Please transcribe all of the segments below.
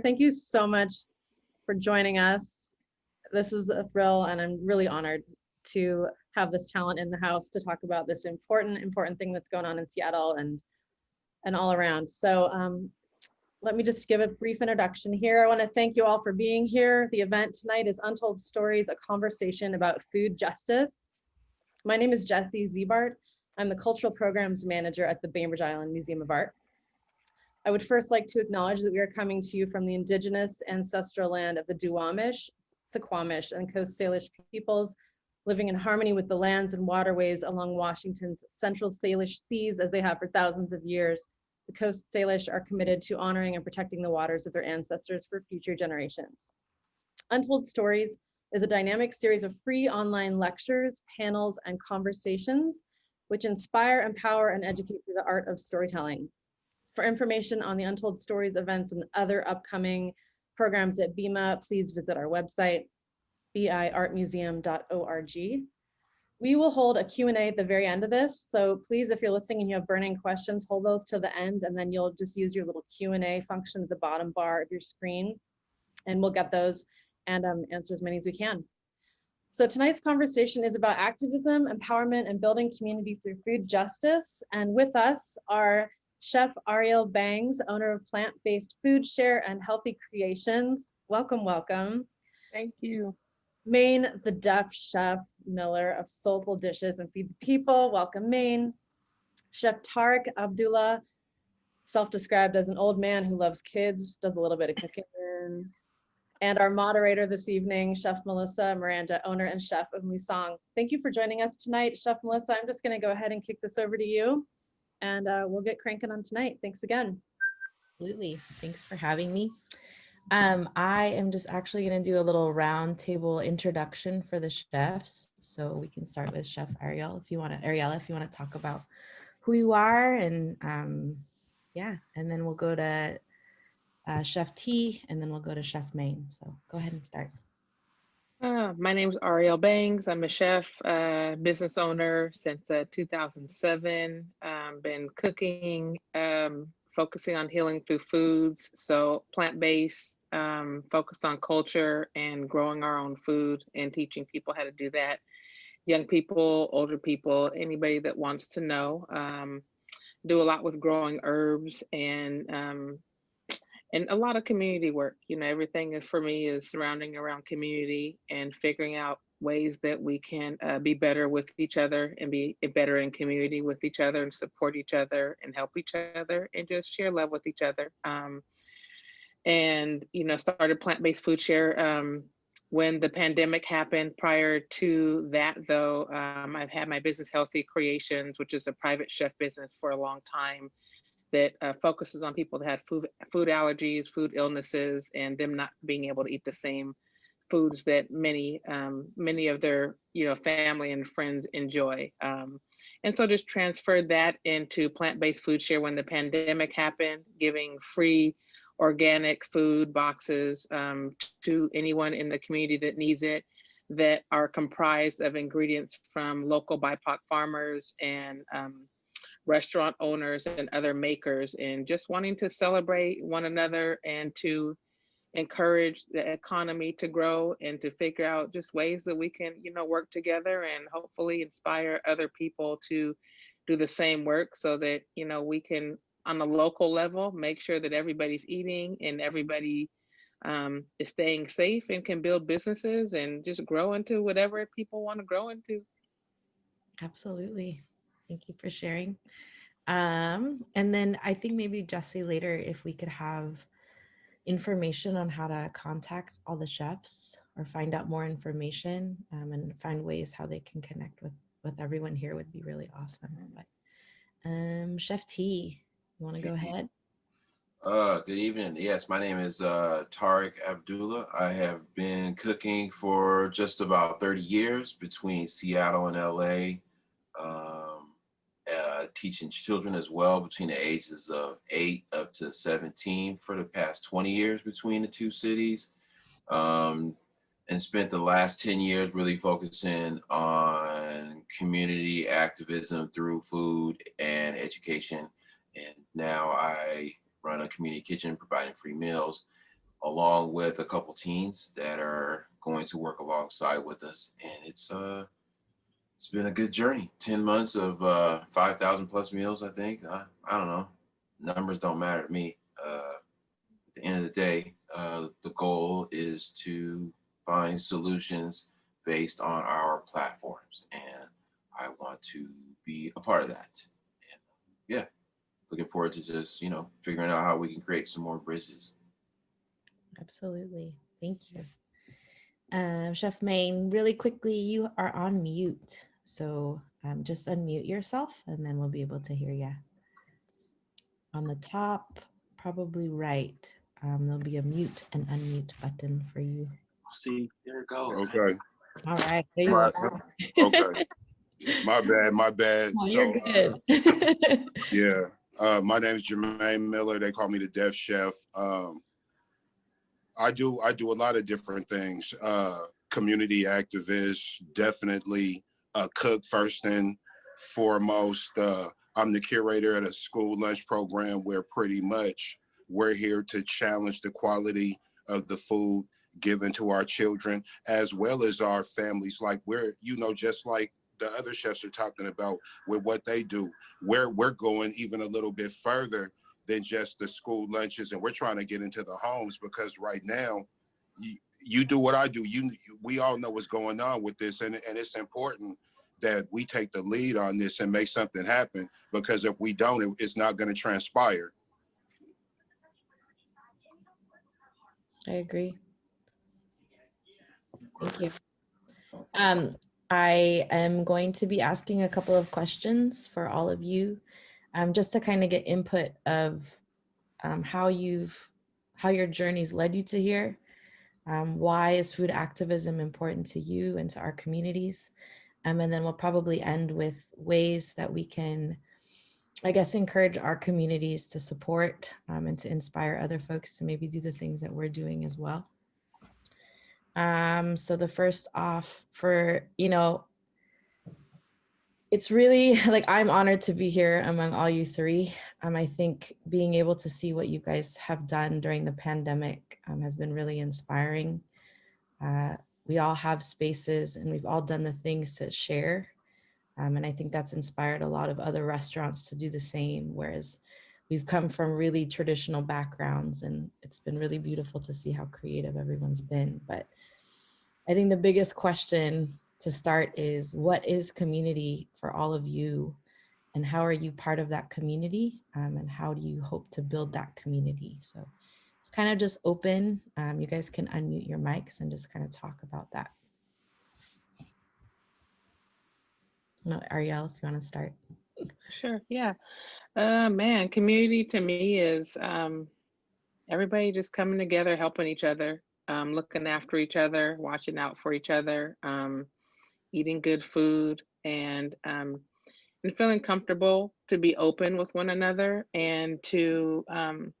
thank you so much for joining us. This is a thrill and I'm really honored to have this talent in the house to talk about this important, important thing that's going on in Seattle and and all around. So um, let me just give a brief introduction here. I want to thank you all for being here. The event tonight is Untold Stories, a conversation about food justice. My name is Jessie Ziebart. I'm the Cultural Programs Manager at the Bainbridge Island Museum of Art. I would first like to acknowledge that we are coming to you from the indigenous ancestral land of the Duwamish, Suquamish, and Coast Salish peoples living in harmony with the lands and waterways along Washington's central Salish seas as they have for thousands of years. The Coast Salish are committed to honoring and protecting the waters of their ancestors for future generations. Untold Stories is a dynamic series of free online lectures, panels, and conversations which inspire, empower, and educate through the art of storytelling. For information on the Untold Stories events and other upcoming programs at BIMA, please visit our website, biartmuseum.org. We will hold a Q&A at the very end of this. So please, if you're listening and you have burning questions, hold those to the end and then you'll just use your little Q&A function at the bottom bar of your screen and we'll get those and um, answer as many as we can. So tonight's conversation is about activism, empowerment, and building community through food justice. And with us are Chef Ariel Bangs, owner of Plant-Based Food Share and Healthy Creations. Welcome, welcome. Thank you. Maine, the deaf chef Miller of Soulful Dishes and Feed the People. Welcome, Maine. Chef Tarek Abdullah, self-described as an old man who loves kids, does a little bit of cooking. And our moderator this evening, Chef Melissa Miranda, owner and chef of Musang. Thank you for joining us tonight, Chef Melissa. I'm just going to go ahead and kick this over to you and uh, we'll get cranking on tonight. Thanks again. Absolutely. Thanks for having me. Um, I am just actually going to do a little roundtable introduction for the chefs. So we can start with Chef Ariel, if you want to, Ariella, if you want to talk about who you are and um, yeah, and then we'll go to uh, Chef T and then we'll go to Chef Maine. So go ahead and start. Uh, my name is Ariel Bangs. I'm a chef, uh, business owner since uh, 2007. Um, been cooking, um, focusing on healing through foods. So plant-based, um, focused on culture and growing our own food and teaching people how to do that. Young people, older people, anybody that wants to know. Um, do a lot with growing herbs and um, and a lot of community work. You know, everything for me is surrounding around community and figuring out ways that we can uh, be better with each other and be better in community with each other and support each other and help each other and just share love with each other. Um, and, you know, started plant-based food share um, when the pandemic happened. Prior to that, though, um, I've had my business Healthy Creations, which is a private chef business for a long time that uh, focuses on people that had food, food allergies, food illnesses, and them not being able to eat the same foods that many um, many of their you know family and friends enjoy. Um, and so just transferred that into plant-based food share when the pandemic happened, giving free organic food boxes um, to anyone in the community that needs it that are comprised of ingredients from local BIPOC farmers and um, restaurant owners and other makers and just wanting to celebrate one another and to encourage the economy to grow and to figure out just ways that we can you know work together and hopefully inspire other people to do the same work so that you know we can on a local level make sure that everybody's eating and everybody um, is staying safe and can build businesses and just grow into whatever people want to grow into. Absolutely Thank you for sharing. Um, and then I think maybe Jesse later, if we could have information on how to contact all the chefs or find out more information um, and find ways how they can connect with, with everyone here would be really awesome. But um, Chef T, you want to go ahead? Uh, good evening. Yes, my name is uh, Tariq Abdullah. I have been cooking for just about 30 years between Seattle and LA. Um, uh, teaching children as well between the ages of 8 up to 17 for the past 20 years between the two cities. Um, and spent the last 10 years really focusing on community activism through food and education. And now I run a community kitchen providing free meals. along with a couple teens that are going to work alongside with us. And it's uh, it's been a good journey. Ten months of uh, five thousand plus meals. I think. I, I don't know. Numbers don't matter to me. Uh, at the end of the day, uh, the goal is to find solutions based on our platforms, and I want to be a part of that. And yeah, looking forward to just you know figuring out how we can create some more bridges. Absolutely. Thank you. Um, Chef Maine, really quickly, you are on mute. So um, just unmute yourself and then we'll be able to hear you. On the top, probably right, um, there'll be a mute and unmute button for you. See, there it goes. Okay, All right. there you Right. go. okay. My bad, my bad. Oh, You're So, uh, good. Yeah, uh, my name is Jermaine Miller. They call me the Deaf Chef. Um, I do I do a lot of different things. Uh, community activist, definitely a cook first and foremost. Uh, I'm the curator at a school lunch program where pretty much we're here to challenge the quality of the food given to our children as well as our families. Like we're, you know, just like the other chefs are talking about with what they do we're we're going even a little bit further than just the school lunches and we're trying to get into the homes because right now you, you do what i do you we all know what's going on with this and, and it's important that we take the lead on this and make something happen because if we don't it, it's not going to transpire I agree. Thank you. Um, I am going to be asking a couple of questions for all of you, um, just to kind of get input of um, how you've, how your journeys led you to here. Um, why is food activism important to you and to our communities? Um, and then we'll probably end with ways that we can, I guess, encourage our communities to support um, and to inspire other folks to maybe do the things that we're doing as well. Um, so the first off for, you know, it's really like I'm honored to be here among all you three. Um, I think being able to see what you guys have done during the pandemic um, has been really inspiring. Uh, we all have spaces and we've all done the things to share. Um, and I think that's inspired a lot of other restaurants to do the same, whereas we've come from really traditional backgrounds and it's been really beautiful to see how creative everyone's been. But I think the biggest question to start is what is community for all of you and how are you part of that community um, and how do you hope to build that community? So it's kind of just open. Um, you guys can unmute your mics and just kind of talk about that. No, Ariel, if you want to start. Sure, yeah. Uh, man, community to me is um, everybody just coming together, helping each other, um, looking after each other, watching out for each other, um, eating good food, and um, and feeling comfortable to be open with one another and to um,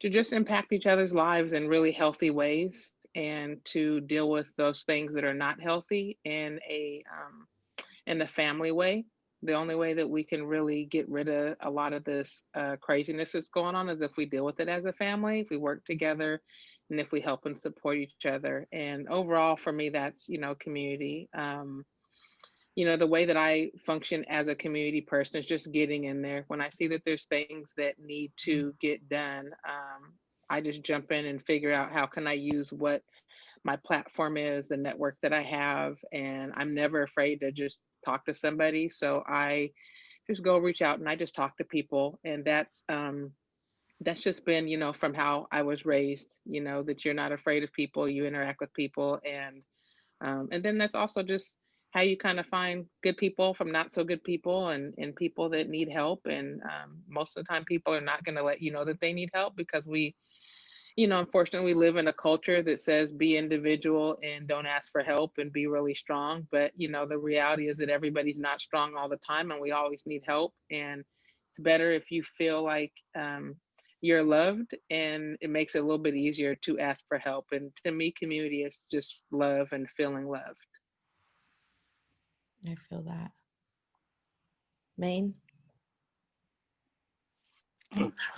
to just impact each other's lives in really healthy ways and to deal with those things that are not healthy in a um, in a family way. The only way that we can really get rid of a lot of this uh, craziness that's going on is if we deal with it as a family, if we work together, and if we help and support each other. And overall, for me, that's you know community. Um, you know the way that I function as a community person is just getting in there. When I see that there's things that need to get done, um, I just jump in and figure out how can I use what my platform is, the network that I have, and I'm never afraid to just talk to somebody. So I just go reach out and I just talk to people, and that's um, that's just been you know from how I was raised. You know that you're not afraid of people, you interact with people, and um, and then that's also just how you kind of find good people from not so good people and and people that need help. And um, most of the time, people are not going to let you know that they need help because we you know, unfortunately, we live in a culture that says be individual and don't ask for help and be really strong. But, you know, the reality is that everybody's not strong all the time and we always need help. And it's better if you feel like um, you're loved and it makes it a little bit easier to ask for help. And to me, community is just love and feeling loved. I feel that. Maine?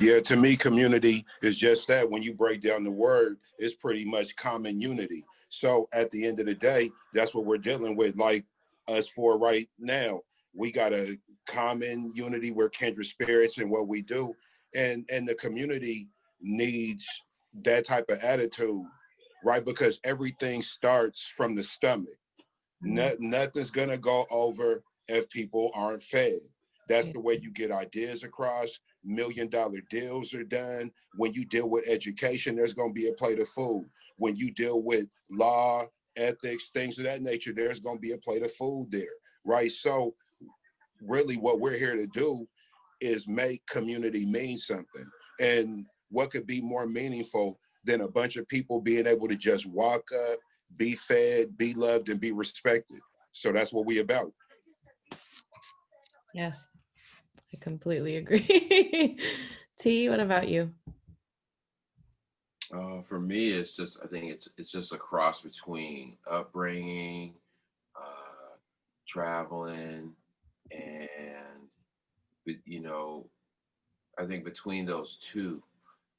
Yeah, to me, community is just that. When you break down the word, it's pretty much common unity. So at the end of the day, that's what we're dealing with. Like us for right now, we got a common unity. We're kindred spirits in what we do, and and the community needs that type of attitude, right? Because everything starts from the stomach. Mm-hmm. No, nothing's gonna go over if people aren't fed. That's the way you get ideas across. Million dollar deals are done. When you deal with education, there's gonna be a plate of food. When you deal with law, ethics, things of that nature, there's gonna be a plate of food there, right? So really what we're here to do is make community mean something. And what could be more meaningful than a bunch of people being able to just walk up, be fed, be loved, and be respected. So that's what we about. Yes, I completely agree. T, what about you? Uh, for me, it's just I think it's it's just a cross between upbringing, uh, traveling, and but, you know, I think between those two,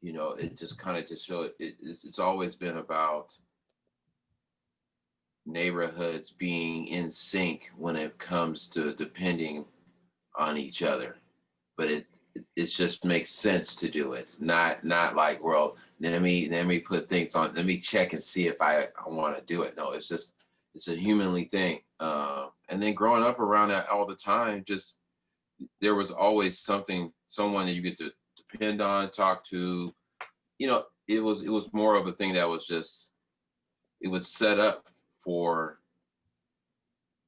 you know, it just kind of just show it, it's it's always been about neighborhoods being in sync when it comes to depending on each other, but it it just makes sense to do it, not not like well let me let me put things on let me check and see if i, I want to do it. No it's just it's a humanly thing uh, and then growing up around that all the time just there was always something someone that you get to depend on talk to. You know it was it was more of a thing that was just it was set up for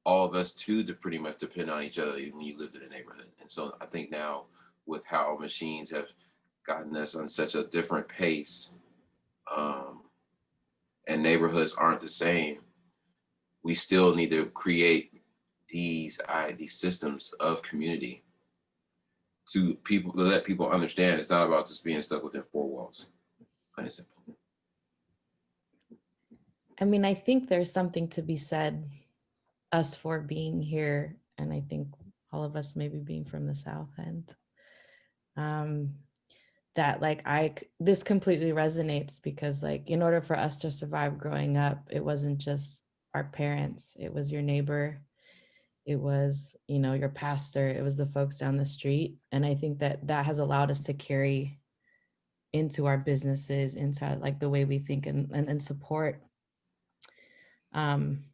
all of us to, to pretty much depend on each other when you lived in a neighborhood. And so i think now with how machines have gotten us on such a different pace um, and neighborhoods aren't the same we still need to create these I, these systems of community to people to let people understand it's not about just being stuck within four walls plain and simple I mean, I think there's something to be said, us for being here, and I think all of us maybe being from the South End. Um, that like I this completely resonates because like in order for us to survive growing up, it wasn't just our parents, it was your neighbor, it was, you know, your pastor, it was the folks down the street. And I think that that has allowed us to carry into our businesses, into like the way we think and, and, and support um,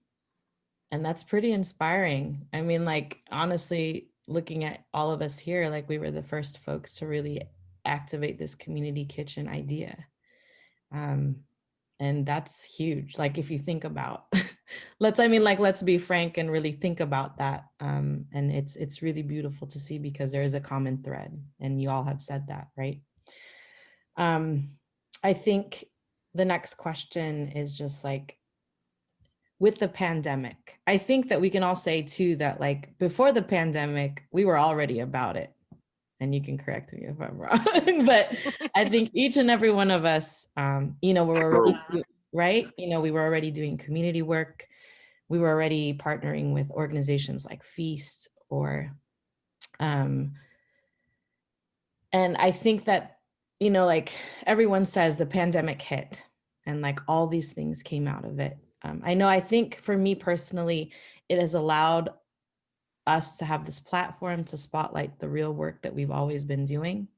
and that's pretty inspiring. I mean, like, honestly, looking at all of us here, like, we were the first folks to really activate this community kitchen idea. Um, and that's huge. Like, if you think about, let's, I mean, like, let's be frank and really think about that. Um, and it's, it's really beautiful to see because there is a common thread and you all have said that, right? Um, I think the next question is just like, with the pandemic. I think that we can all say too that like before the pandemic, we were already about it. And you can correct me if I'm wrong, but I think each and every one of us, um, you know, we're already, right? You know, we were already doing community work. We were already partnering with organizations like Feast or, um, and I think that, you know, like everyone says the pandemic hit and like all these things came out of it. Um, I know, I think for me personally, it has allowed us to have this platform to spotlight the real work that we've always been doing.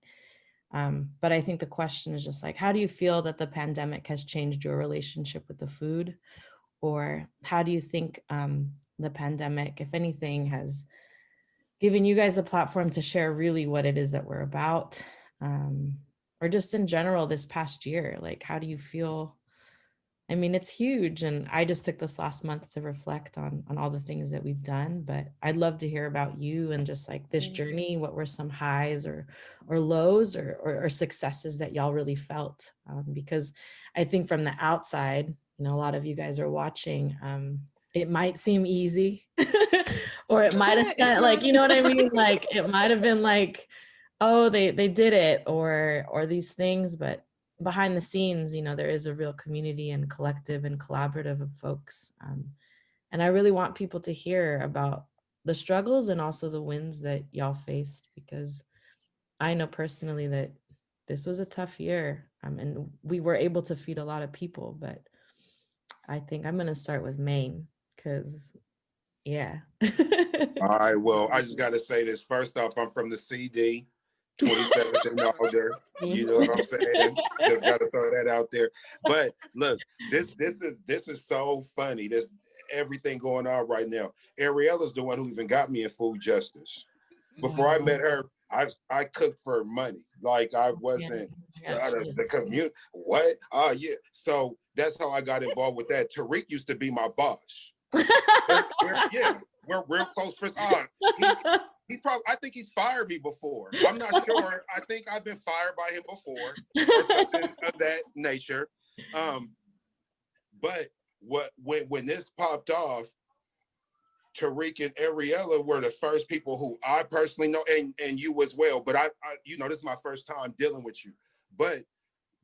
Um, but I think the question is just like, how do you feel that the pandemic has changed your relationship with the food? Or how do you think um, the pandemic, if anything, has given you guys a platform to share really what it is that we're about? Um, or just in general this past year, like how do you feel I mean, it's huge. And I just took this last month to reflect on, on all the things that we've done, but I'd love to hear about you and just like this journey. What were some highs or, or lows or, or, or successes that y'all really felt? Um, because I think from the outside, you know, a lot of you guys are watching, um, it might seem easy or it might have It's spent like, you know what I mean? Like, it might have been like, oh, they, they did it or, or these things, but behind the scenes, you know, there is a real community and collective and collaborative of folks. Um, and I really want people to hear about the struggles and also the wins that y'all faced because I know personally that this was a tough year. Um, and we were able to feed a lot of people, but I think I'm gonna start with Maine because, yeah. All right, well, I just gotta say this. First off, I'm from the CD, 27th and Alder. You know what I'm saying? Just gotta throw that out there. But look, this this is this is so funny. This everything going on right now. Ariella's the one who even got me in food justice. Before I met her, I I cooked for money. Like I wasn't Yeah, the, the commute. What? Oh yeah. So that's how I got involved with that. Tariq used to be my boss. We're- we're- yeah, we're real close friends. Uh, he, he's probably. I think he's fired me before. I'm not sure. I think I've been fired by him before or something of that nature. Um, but what when when this popped off, Tariq and Ariella were the first people who I personally know, and and you as well. But I, I you know, this is my first time dealing with you. But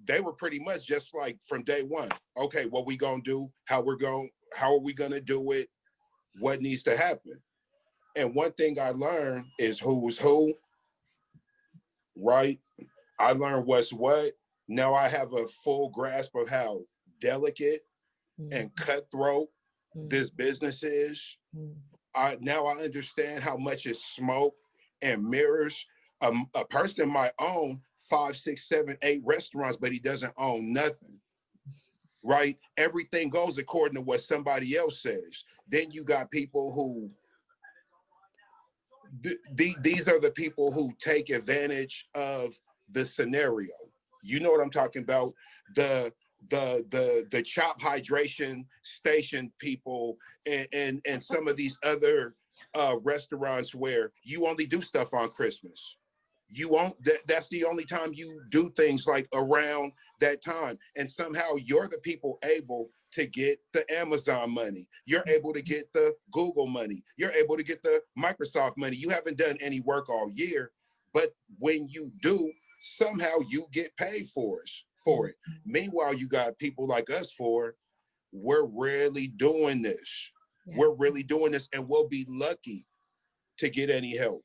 they were pretty much just like from day one. Okay, what we gonna do? How we're going? How are we gonna do it? What needs to happen? And one thing I learned is who's who. Right. I learned what's what. Now I have a full grasp of how delicate Mm, and cutthroat mm, this business is. mm. I now I understand how much is smoke and mirrors. Um, a person might own five, six, seven, eight restaurants, but he doesn't own nothing. Right? Everything goes according to what somebody else says. Then you got people who th- the- these are the people who take advantage of the scenario. You know what I'm talking about? The the the the chop hydration station people and and, and some of these other uh restaurants where you only do stuff on Christmas. You won't that, that's the only time you do things like around that time. And somehow you're the people able to get the Amazon money. You're mm-hmm. able to get the Google money. You're able to get the Microsoft money. You haven't done any work all year, but when you do, somehow you get paid for it for it. Mm-hmm. Meanwhile, you got people like us for we're really doing this. Yeah. We're really doing this and we'll be lucky to get any help.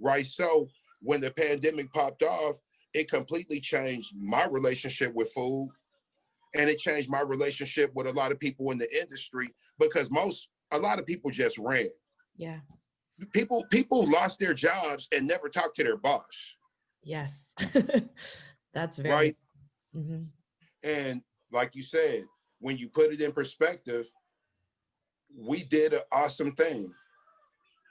Right. So when the pandemic popped off, it completely changed my relationship with food. And it changed my relationship with a lot of people in the industry because most a lot of people just ran. Yeah. People people lost their jobs and never talked to their boss. Yes. That's very. Right. Mhm. And like you said, when you put it in perspective, we did an awesome thing.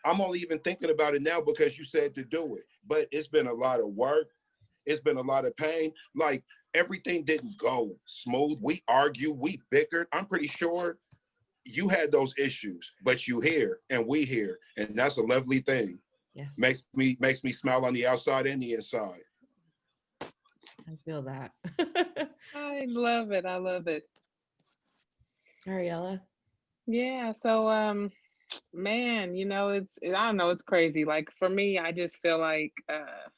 I'm only even thinking about it now because you said to do it, but it's been a lot of work. It's been a lot of pain. Like everything didn't go smooth. We argued, we bickered. I'm pretty sure you had those issues, but you here and we here, and that's a lovely thing. Yes. Makes me makes me smile on the outside and the inside. I feel that. I love it. I love it. Ariella. Yeah, so um man, you know, it's I don't know, it's crazy. Like for me, I just feel like uh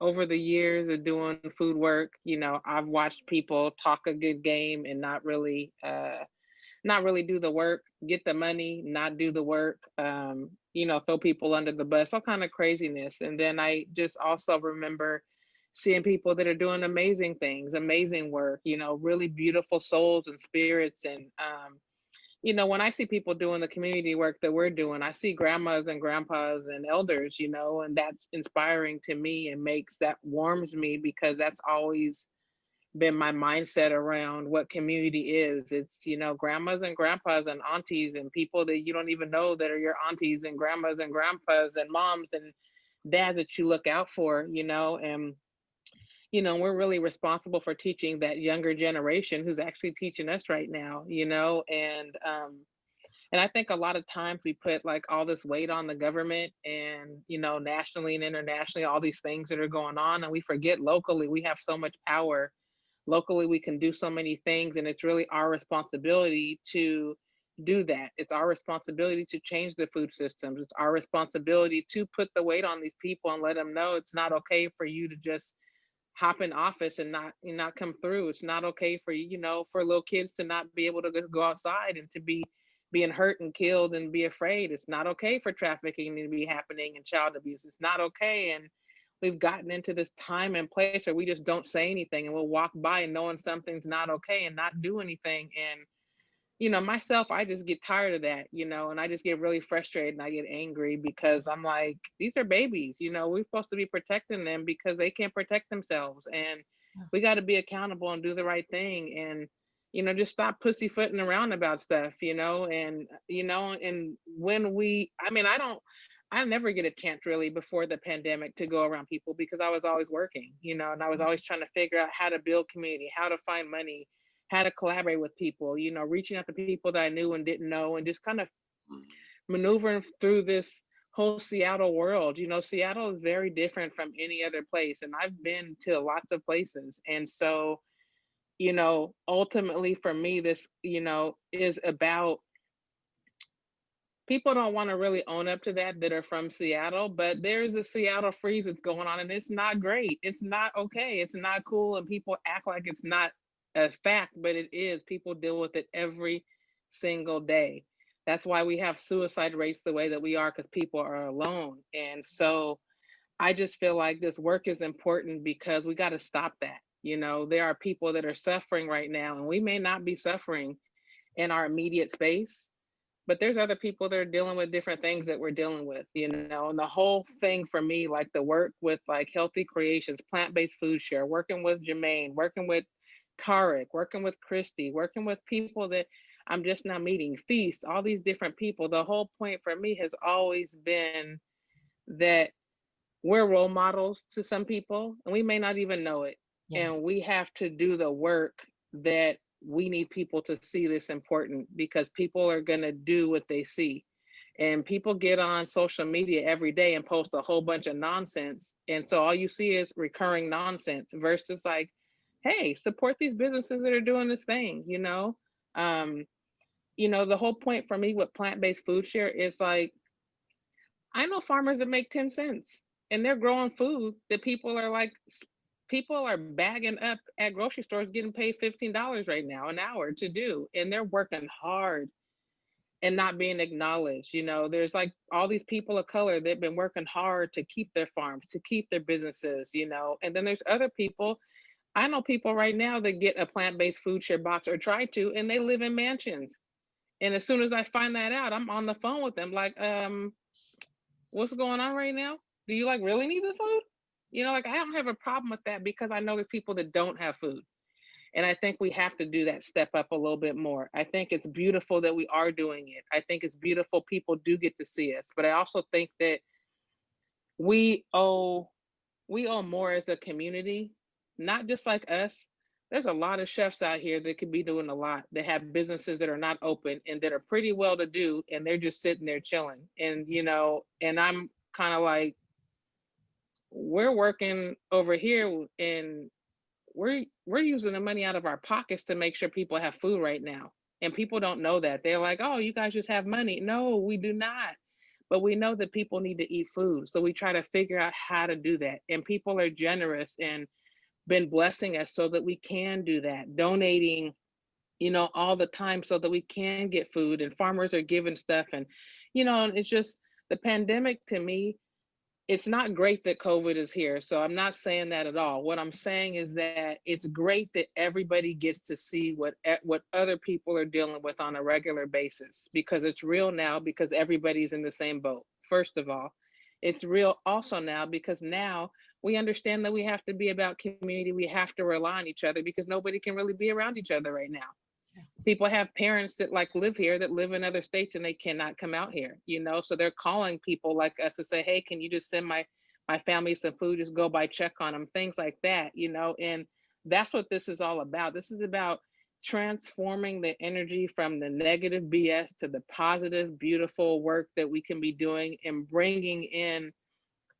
over the years of doing food work, you know, I've watched people talk a good game and not really uh not really do the work, get the money, not do the work, um, you know, throw people under the bus, all kind of craziness. And then I just also remember seeing people that are doing amazing things, amazing work, you know, really beautiful souls and spirits and um you know, when I see people doing the community work that we're doing, I see grandmas and grandpas and elders, you know, and that's inspiring to me and makes that warms me because that's always been my mindset around what community is. It's, you know, grandmas and grandpas and aunties and people that you don't even know that are your aunties and grandmas and grandpas and moms and dads that you look out for, you know, and you know, we're really responsible for teaching that younger generation who's actually teaching us right now, you know, and um and I think a lot of times we put like all this weight on the government and, you know, nationally and internationally, all these things that are going on, and we forget locally we have so much power. Locally, we can do so many things, and it's really our responsibility to do that. It's our responsibility to change the food systems. It's our responsibility to put the weight on these people and let them know it's not okay for you to just hop in office and not and not come through. It's not okay for you, you know, for little kids to not be able to go- go outside and to be being hurt and killed and be afraid. It's not okay for trafficking to be happening and child abuse. It's not okay. And we've gotten into this time and place where we just don't say anything and we'll walk by and knowing something's not okay and not do anything. And, you know, myself, I just get tired of that, you know, and I just get really frustrated and I get angry because I'm like, these are babies, you know, we're supposed to be protecting them because they can't protect themselves. And we got to be accountable and do the right thing. And, you know, just stop pussyfooting around about stuff, you know, and, you know, and when we, I mean, I don't, I never get a chance really before the pandemic to go around people because I was always working, you know, and I was mm. always trying to figure out how to build community, how to find money, how to collaborate with people, you know, reaching out to people that I knew and didn't know, and just kind of Mhm. maneuvering through this whole Seattle world. You know, Seattle is very different from any other place, and I've been to lots of places. And so, you know, ultimately for me, this, you know, is about people don't want to really own up to that that are from Seattle, but there's a Seattle freeze that's going on and it's not great. It's not okay. It's not cool. And people act like it's not a fact, but it is. People deal with it every single day. That's why we have suicide rates the way that we are because people are alone. And so I just feel like this work is important because we got to stop that. You know, there are people that are suffering right now, and we may not be suffering in our immediate space, but there's other people that are dealing with different things that we're dealing with, you know, and the whole thing for me, like the work with like healthy creations, plant-based food share, working with Jermaine, working with Tarek, working with Christy, working with people that I'm just now meeting, Feast, all these different people. The whole point for me has always been that we're role models to some people and we may not even know it. Yes. And we have to do the work that we need people to see this important because people are going to do what they see. And people get on social media every day and post a whole bunch of nonsense. And so all you see is recurring nonsense versus like, hey, support these businesses that are doing this thing, you know? Um, you know, the whole point for me with plant-based food share is like, I know farmers that make 10 cents and they're growing food that people are like, people are bagging up at grocery stores getting paid $15 right now an hour to do. And they're working hard and not being acknowledged. You know, there's like all these people of color that've been working hard to keep their farms, to keep their businesses, you know, and then there's other people. I know people right now that get a plant-based food share box or try to, and they live in mansions. And as soon as I find that out, I'm on the phone with them, like, um, what's going on right now? Do you like really need the food? You know, like I don't have a problem with that because I know there's people that don't have food. And I think we have to do that step up a little bit more. I think it's beautiful that we are doing it. I think it's beautiful people do get to see us. But I also think that we owe we owe more as a community, not just like us. There's a lot of chefs out here that could be doing a lot that have businesses that are not open and that are pretty well to do and they're just sitting there chilling. And you know, and I'm kind of like we're working over here and we're we're using the money out of our pockets to make sure people have food right now. And people don't know that. They're like oh you guys just have money. No we do not. But we know that people need to eat food. So we try to figure out how to do that. And people are generous and been blessing us so that we can do that donating you know all the time so that we can get food and farmers are giving stuff and you know and it's just the pandemic to me it's not great that COVID is here. So I'm not saying that at all. What I'm saying is that it's great that everybody gets to see what what other people are dealing with on a regular basis because it's real now because everybody's in the same boat. First of all, it's real also now because now we understand that we have to be about community. We have to rely on each other because nobody can really be around each other right now people have parents that like live here that live in other states and they cannot come out here you know so they're calling people like us to say hey can you just send my my family some food just go by check on them things like that you know and that's what this is all about this is about transforming the energy from the negative bs to the positive beautiful work that we can be doing and bringing in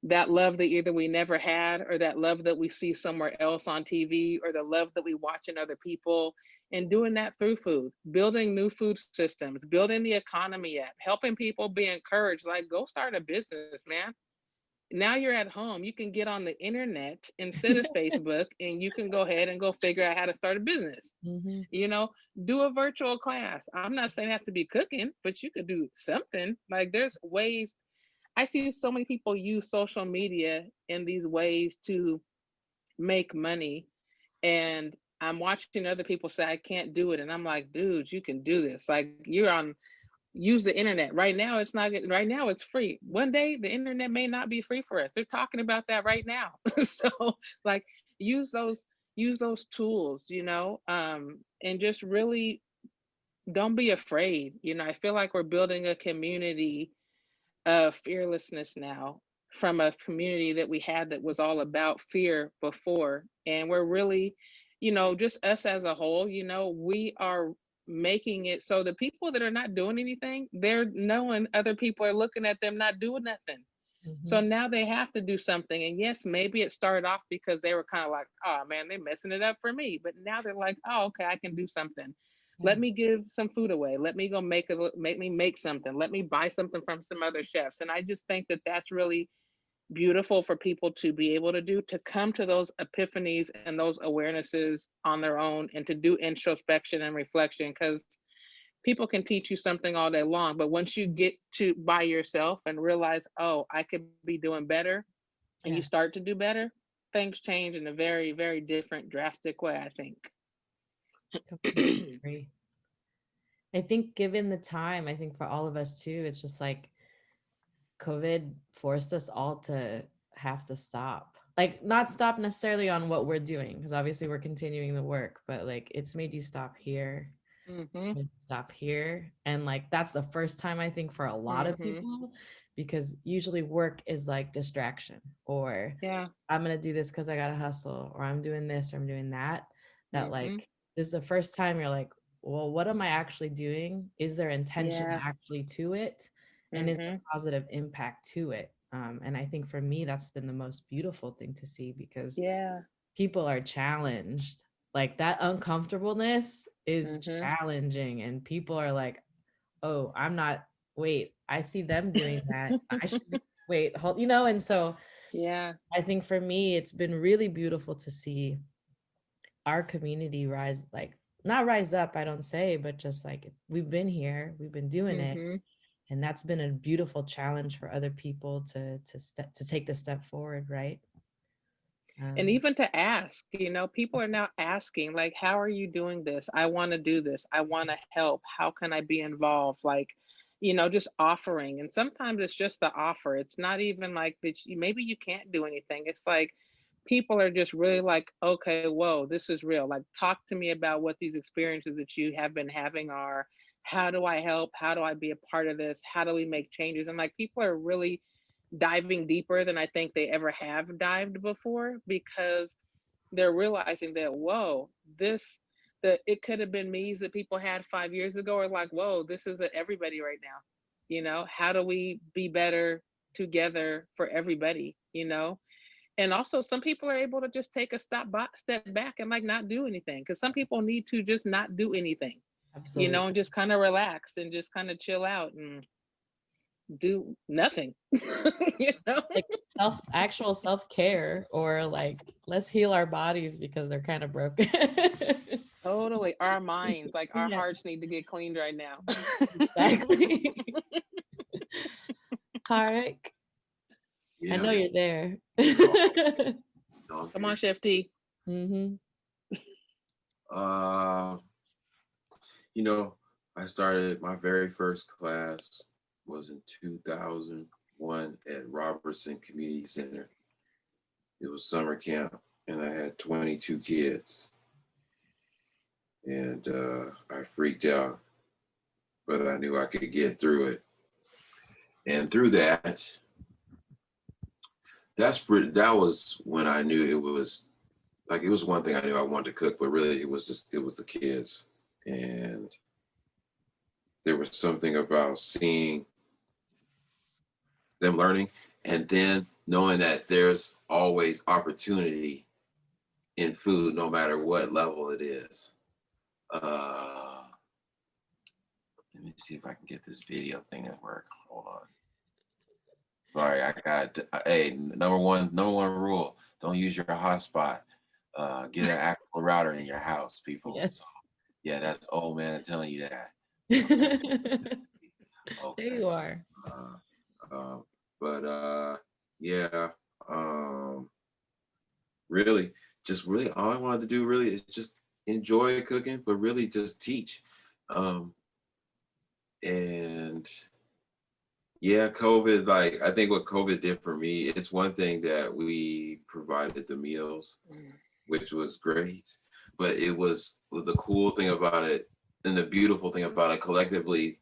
that love that either we never had or that love that we see somewhere else on TV or the love that we watch in other people and doing that through food, building new food systems, building the economy up, helping people be encouraged, like go start a business, man. Now you're at home, you can get on the internet instead of Facebook and you can go ahead and go figure out how to start a business. Mhm. You know, do a virtual class. I'm not saying it has to be cooking, but you could do something. Like there's ways I see so many people use social media in these ways to make money. And I'm watching other people say, I can't do it. And I'm like, dude, you can do this. Like you're on, use the internet. Right now, it's not, getting right now, it's free. One day, the internet may not be free for us. They're talking about that right now. so, like, use those, use those tools, you know, um, and just really don't be afraid. You know, I feel like we're building a community of fearlessness now from a community that we had that was all about fear before. And we're really, you know, just us as a whole, you know, we are making it so the people that are not doing anything, they're knowing other people are looking at them not doing nothing. So Mhm. now they have to do something. And yes, maybe it started off because they were kind of like, oh man, they're messing it up for me. But now they're like, oh, okay, I can do something. Let mm. me give some food away. Let me go make a make me make something. Let me buy something from some other chefs. And I just think that that's really beautiful for people to be able to do to come to those epiphanies and those awarenesses on their own and to do introspection and reflection because people can teach you something all day long but once you get to by yourself and realize oh i could be doing better and you start to do better things change in a very very different drastic way i think completely agree. I think given the time, I think for all of us too, it's just like COVID forced us all to have to stop. Like not stop necessarily on what we're doing, because obviously we're continuing the work, but like it's made you stop here, Mhm. stop here. And like that's the first time I think for a lot of Mhm. people, because usually work is like distraction or yeah I'm gonna do this because I gotta hustle, or I'm doing this, or I'm doing that. That Mhm. like this is the first time you're like, well, what am I actually doing? Is there intention Yeah. actually to it? And is there Mhm. positive impact to it? Um, and I think for me, that's been the most beautiful thing to see because yeah people are challenged. Like that uncomfortableness is Mhm. challenging, and people are like, oh, I'm not. Wait, I see them doing that. I should be- wait, hold, you know. And so yeah I think for me, it's been really beautiful to see our community rise, like not rise up, I don't say, but just like we've been here, we've been doing it, Mhm. and that's been a beautiful challenge for other people to to step to take the step forward, right? and Um, even to ask you know people are now asking like how are you doing this? I want to do this. I want to help. How can i be involved? Like you know just offering and sometimes it's just the offer. It's not even like that you, maybe you can't do anything. It's like people are just really like okay whoa this is real. Like talk to me about what these experiences that you have been having are. How do i help? How do i be a part of this? How do we make changes? And like people are really diving deeper than I think they ever have dived before because they're realizing that whoa, this the it could have been me's that people had five years ago are like, whoa, this is everybody right now. You know, how do we be better together for everybody? You know, and also some people are able to just take a stop by, step back and like not do anything because some people need to just not do anything. You know, and just kind of relax and just kind of chill out and do nothing. you know. Like self actual self-care or like let's heal our bodies because they're kind of broken. Totally. Our minds, like our Yeah. hearts need to get cleaned right now. exactly. Tarek, Yeah. I know you're there. Come on, Chef T. hmm Uh, you know, I started my very first class was in 2001 at Robertson Community Center. It was summer camp, and I had 22 kids. And uh, I freaked out, but I knew I could get through it. And through that, that's pretty, that was when I knew it was like it was one thing I knew I wanted to cook, but really it was just it was the kids. And there was something about seeing them learning and then knowing that there's always opportunity in food no matter what level it is. Uh let me see if I can get this video thing to work. Hold on. Sorry, I got hey, number one, number one rule, don't use your hotspot uh, get an actual router in your house, people. Yes. So, yeah, that's old man telling you that. there you are. Uh, um, but uh, yeah, um, really, just really all I wanted to do really is just enjoy cooking, but really just teach. Um, and yeah, COVID, like I think what COVID did for me, it's one thing that we provided the meals, Mm. which was great, but it was the cool thing about it and the beautiful thing about it collectively,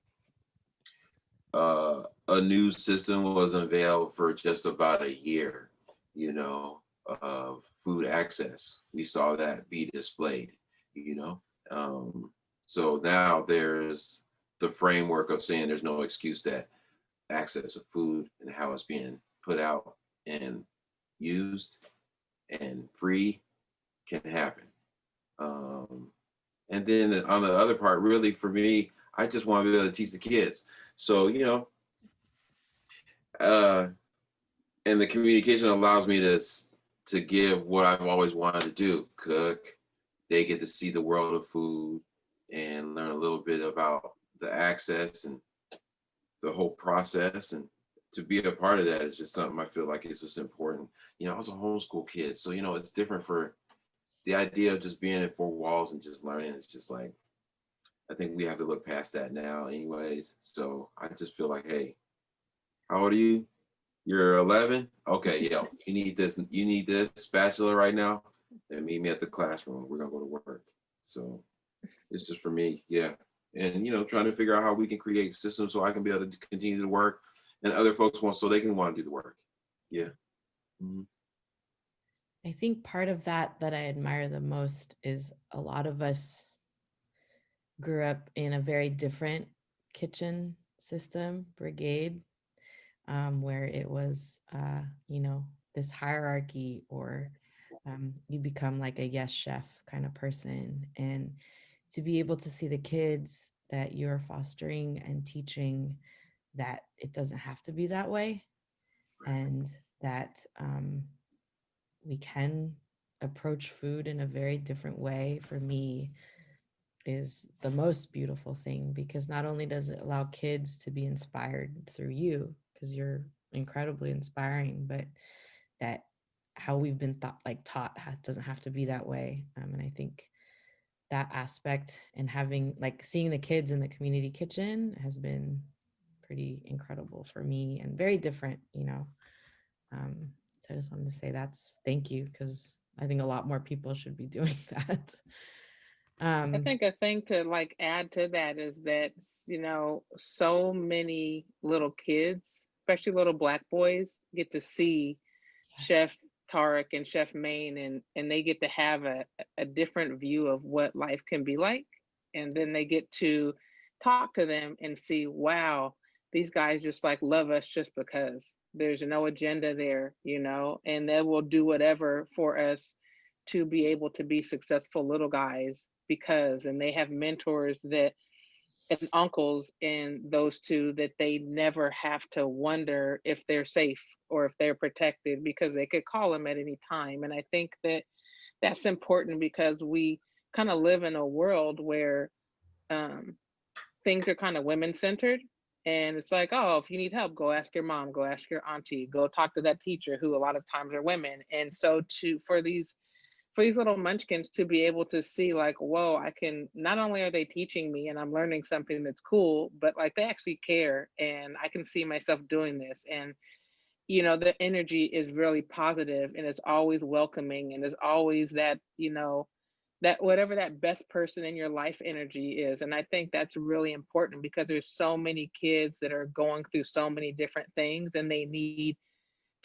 uh, a new system was unveiled for just about a year, you know, of food access. We saw that be displayed, you know. Um, so now there's the framework of saying there's no excuse that access of food and how it's being put out and used and free can happen. Um, and then on the other part, really for me, I just want to be able to teach the kids. So, you know, uh, and the communication allows me to, to give what I've always wanted to do, cook. They get to see the world of food and learn a little bit about the access and the whole process and to be a part of that is just something I feel like is just important. You know, I was a homeschool kid, so you know it's different for the idea of just being in four walls and just learning. It's just like I think we have to look past that now, anyways. So I just feel like, hey, how old are you? You're 11. Okay, yo, you need this. You need this spatula right now. And meet me at the classroom. We're gonna go to work. So it's just for me, yeah and you know trying to figure out how we can create systems so I can be able to continue to work and other folks want so they can want to do the work. Yeah. Mhm. I think part of that that I admire the most is a lot of us grew up in a very different kitchen system, brigade, um, where it was, uh, you know, this hierarchy or um, you become like a yes chef kind of person. And to be able to see the kids that you're fostering and teaching that it doesn't have to be that way and that um, we can approach food in a very different way for me is the most beautiful thing because not only does it allow kids to be inspired through you because you're incredibly inspiring but that how we've been thought like taught doesn't have to be that way um, and i think that aspect and having like seeing the kids in the community kitchen has been pretty incredible for me and very different you know um, so I just wanted to say that's thank you because I think a lot more people should be doing that. Um, I think a thing to like add to that is that, you know, so many little kids, especially little black boys, get to see yes, Chef Tarik and Chef Maine and and they get to have a, a different view of what life can be like. And then they get to talk to them and see, wow, these guys just like love us just because there's no agenda there, you know, and they will do whatever for us to be able to be successful little guys because and they have mentors that and uncles in those two that they never have to wonder if they're safe or if they're protected because they could call them at any time and i think that that's important because we kind of live in a world where um, things are kind of women centered and it's like oh if you need help go ask your mom go ask your auntie go talk to that teacher who a lot of times are women. And so to for these for these little munchkins to be able to see like whoa i can not only are they teaching me and i'm learning something that's cool but like they actually care and i can see myself doing this. And you know the energy is really positive and it's always welcoming and there's always that you know that whatever that best person in your life energy is. And i think that's really important because there's so many kids that are going through so many different things and they need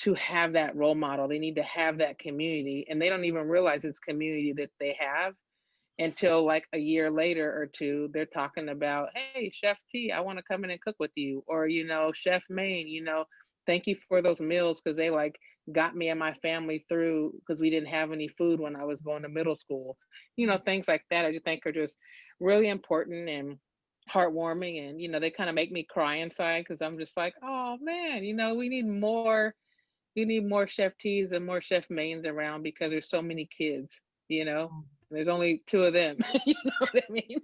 to have that role model they need to have that community and they don't even realize it's community that they have until like a year later or two they're talking about hey chef t i want to come in and cook with you or you know chef maine you know thank you for those meals because they like got me and my family through because we didn't have any food when i was going to middle school you know things like that i just think are just really important and heartwarming and you know they kind of make me cry inside because i'm just like oh man you know we need more we need more chef teas and more chef mains around because there's so many kids you know? Mm. there's only two of them you know what i mean?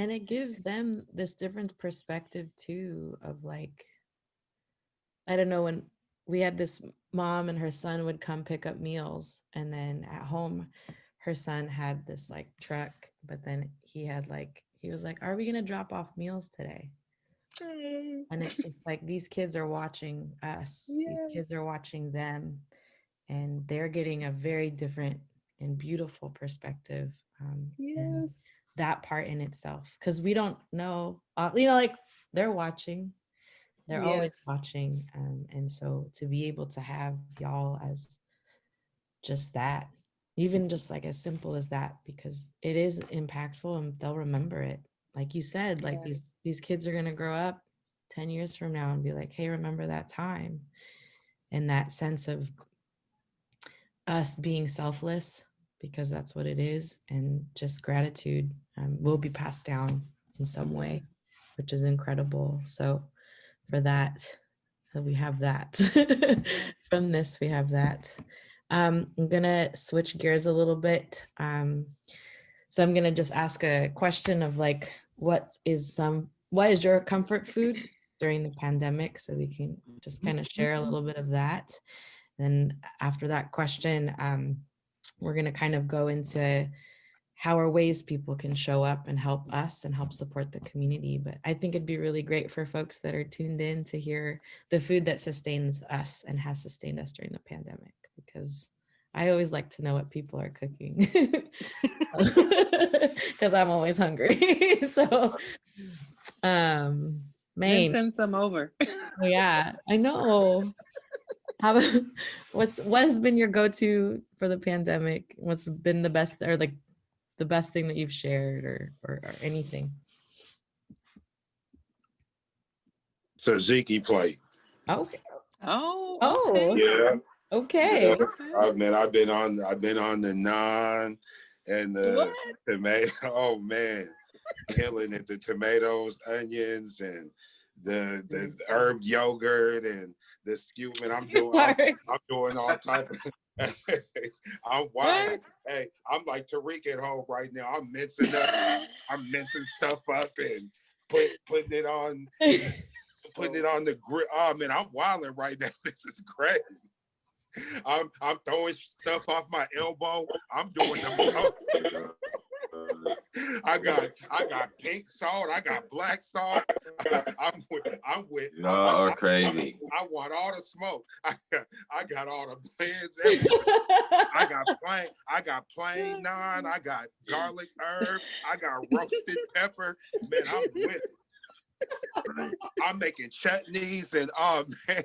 And it gives them this different perspective too of like I don't know when we had this mom and her son would come pick up meals and then at home her son had this like truck but then he had like he was like are we going to drop off meals today and it's just like these kids are watching us. These kids are watching them and they're getting a very different and beautiful perspective um, Yes. that part in itself. Because we don't know uh, you know like they're watching. They're always watching um, and so to be able to have y'all as just that even just like as simple as that because it is impactful and they'll remember it. Like you said like Yeah. these these kids are going to grow up 10 years from now and be like hey remember that time? And that sense of us being selfless because that's what it is and just gratitude um, will be passed down in some way which is incredible. So for that uh, we have that. From this we have that. Um, i'm gonna switch gears a little bit um, so i'm gonna just ask a question of like what is some what is your comfort food during the pandemic so we can just kind of share a little bit of that then after that question um, we're going to kind of go into how are ways people can show up and help us and help support the community. But I think it'd be really great for folks that are tuned in to hear the food that sustains us and has sustained us during the pandemic, because I always like to know what people are cooking because I'm always hungry. so, um, Then Maine, send some over. Oh, yeah, I know. How about what's what has been your go-to for the pandemic? What's been the best or like the best thing that you've shared or or, or anything? Tzatziki plate. Okay. Oh. Oh, okay. Yeah. okay. Okay. I mean, I've been on, I've been on the naan and the What? tomato. Oh man, killing it. The tomatoes, onions, and the the herb yogurt and the. Man, I'm doing, I'm, I'm doing all type of. I'm wild. Hey, I'm like Tarik at home right now. I'm mincing up. I'm mincing stuff up and put putting it on putting it on the grill. Oh man, I'm wilding right now. This is crazy. I'm I'm throwing stuff off my elbow. I'm doing the I got I got pink salt. I got black salt. I'm with I'm with Y'all are crazy. I want all the smoke. I got, I got all the blends. I got plain, I got plain naan, I got garlic herb, I got roasted pepper. Man, I'm with it. I'm making chutneys and oh man.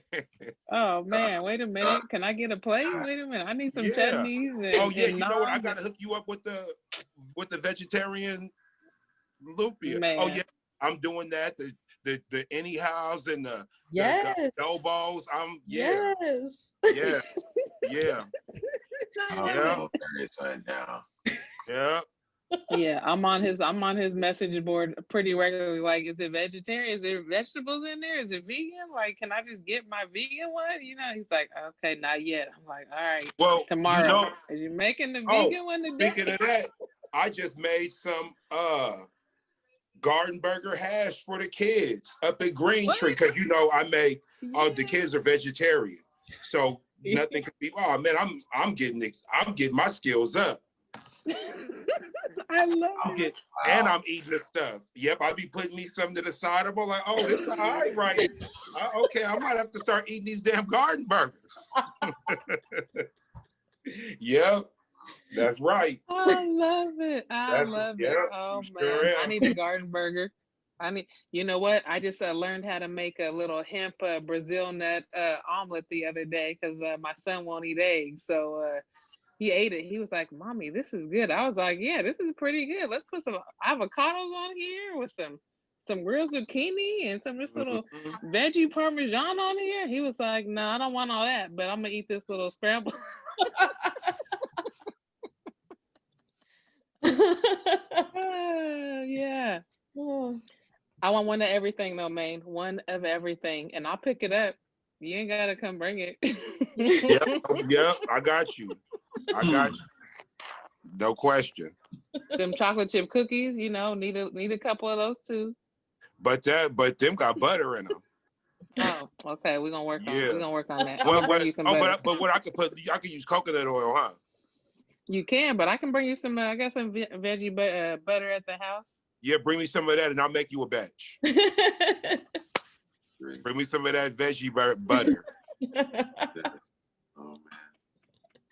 Oh uh, man, wait a minute. Can I get a plate? Wait a minute. I need some Yeah. chutneys. Oh, and, Oh yeah, and you know what? I gotta hook you up with the with the vegetarian lumpia. Oh yeah, I'm doing that. The the the anyhows and the, the, yes. the elbows. I'm yeah, Yes. yes, yeah, I'm Yeah. gonna turn it side down. yeah. Yeah, I'm on his I'm on his message board pretty regularly. Like, is it vegetarian? Is there vegetables in there? Is it vegan? Like, can I just get my vegan one? You know, he's like, okay, not yet. I'm like, all right, Well, tomorrow. you know, Are you making the Oh, vegan one today? Speaking of that, I just made some uh garden burger hash for the kids up at Green What? Tree because you know I make uh the kids are vegetarian, so nothing could be. Oh man, I'm I'm getting I'm getting my skills up. I love I'm and I'm eating the stuff. Yep, I be putting me some to the side. I'm like, oh, this all right, right? Uh, okay, I might have to start eating these damn garden burgers. yep, that's right. I love it. I That's- love yeah, it. Oh you man, sure I need a garden burger. I mean, you know what? I just uh, learned how to make a little hemp uh, Brazil nut uh, omelet the other day because uh, my son won't eat eggs. So uh, he ate it. He was like, "Mommy, this is good." I was like, "Yeah, this is pretty good. Let's put some avocados on here with some some grilled zucchini and some this little Mhm. veggie parmesan on here." He was like, "No, I don't want all that, but I'm gonna eat this little scramble." Ah, yeah. Oh, I want one of everything though, Maine. One of everything. And I'll pick it up. You ain't gotta come bring it. Yep, yep, I got you. I got you. No question. Them chocolate chip cookies, you know, need a need a couple of those too. But that, but them got butter in them. Oh, okay, we're gonna work on, Yeah. we're gonna work on that. Well, gonna but, oh, but, but what I could put, I could use coconut oil, huh? You can, but I can bring you some, uh, I got some ve- veggie bu- uh, butter at the house. Yeah, bring me some of that and I'll make you a batch. Bring me some of that veggie butter. Oh,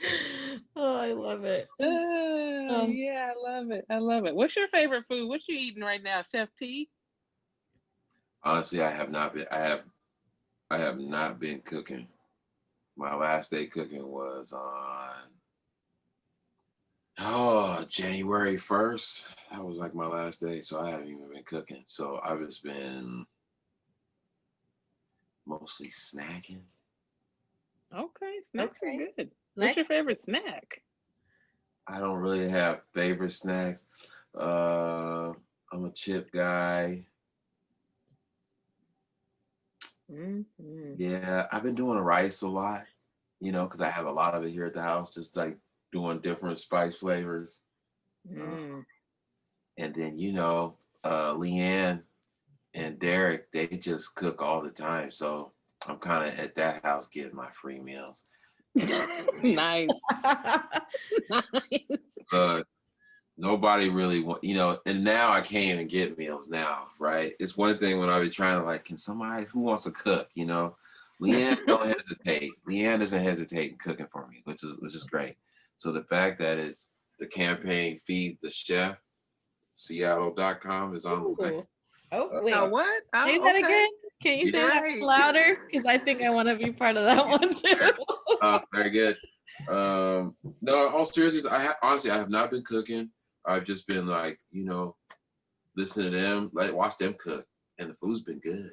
man. oh, I love it. Uh, Um, yeah, I love it. I love it. What's your favorite food? What you eating right now, Chef T? Honestly, I have not been. I have. I have not been cooking. My last day cooking was on. Oh, January first. That was like my last day, so I haven't even been cooking. So I've just been mostly snacking. Okay, snacks Okay. are good. What's your favorite snack? I don't really have favorite snacks. Uh, I'm a chip guy. Mhm. Yeah, I've been doing rice a lot, you know, because I have a lot of it here at the house, just like doing different spice flavors. Mm. And then, you know, uh, Leanne and Derek, they just cook all the time. So I'm kind of at that house getting my free meals. nice. But nobody really want, you know, and now I can't even get meals now, right? It's one thing when I be trying to like, can somebody who wants to cook, you know? Leanne don't hesitate. Leanne doesn't hesitate in cooking for me, which is which is great. So the fact that it's the campaign feed the chef, Seattle.com is on the way. Ooh. Oh, wait. Uh, what? Oh, Say that okay. again. Can you say that louder? Because I think I want to be part of that one too. Uh, very good. Um, no, all seriousness, I ha- honestly I have not been cooking. I've just been like, you know, listen to them, like watch them cook, and the food's been good.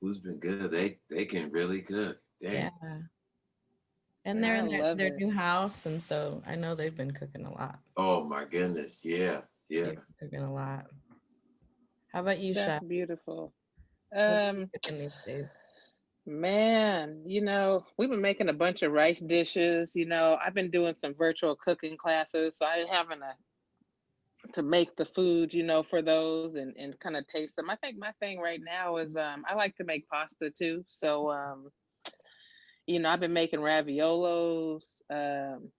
Food's been good. They they can really cook. Dang. yeah. And they're I in their, their new house, and so I know they've been cooking a lot. Oh my goodness. Yeah. Yeah. They've been cooking a lot. How about you, That's Chef? beautiful. What are you Um, cooking these days? man, you know, we've been making a bunch of rice dishes. You know, I've been doing some virtual cooking classes, so i'm having a to make the food, you know, for those and and kind of taste them. I think my thing right now is um I like to make pasta too. So um you know, I've been making raviolos, um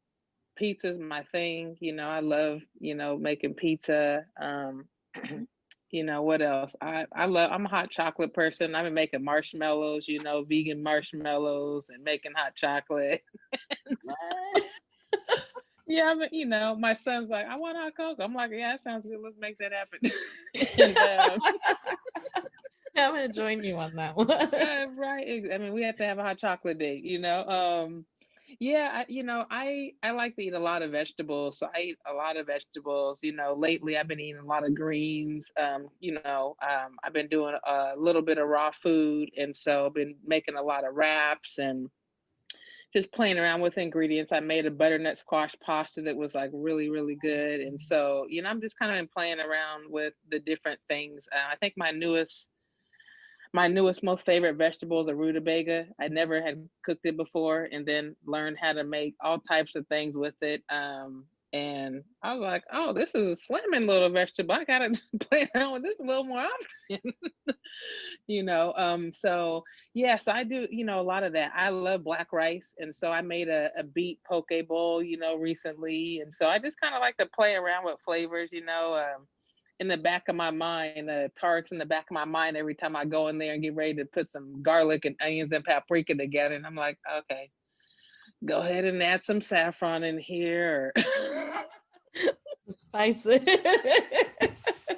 pizza's my thing, you know, I love, you know, making pizza. Um you know what else? I I love I'm a hot chocolate person. I've been making marshmallows, you know, vegan marshmallows and making hot chocolate. Yeah, but you know, my son's like, I want hot cocoa. I'm like, yeah, that sounds good. Let's make that happen. and, um, I'm gonna join you on that one. uh, right. I mean, we have to have a hot chocolate date, you know. Um, yeah, I, you know, I I like to eat a lot of vegetables, so I eat a lot of vegetables. You know, lately I've been eating a lot of greens. Um, you know, um, I've been doing a little bit of raw food, and so I've been making a lot of wraps and just playing around with ingredients. I made a butternut squash pasta that was like really, really good. And so, you know, I'm just kind of playing around with the different things. Uh, I think my newest, my newest, most favorite vegetable is a rutabaga. I never had cooked it before and then learned how to make all types of things with it. Um, and I was like, oh, this is a slamming little vegetable. I gotta play around with this a little more often. you know, um, so Yes, I do, you know, a lot of that. I love black rice. And so I made a, a beet poke bowl, you know, recently. And so I just kind of like to play around with flavors, you know, um, in the back of my mind, uh, tarts in the back of my mind every time I go in there and get ready to put some garlic and onions and paprika together. And I'm like, okay, go ahead and add some saffron in here. Spice it.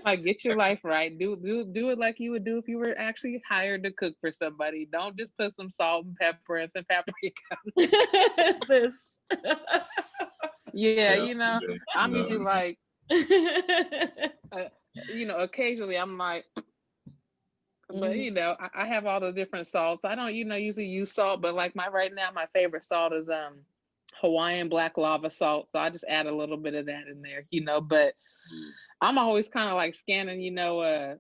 like get your life right. Do do do it like you would do if you were actually hired to cook for somebody. Don't just put some salt and pepper and some paprika. this. Yeah, you know, Yeah, I'm no. usually like, you know, occasionally I'm like, but Mhm. you know, I, I have all the different salts. I don't, you know, usually use salt, but like my right now, my favorite salt is um Hawaiian black lava salt. So I just add a little bit of that in there, you know, but Mm. I'm always kind of like scanning, you know, uh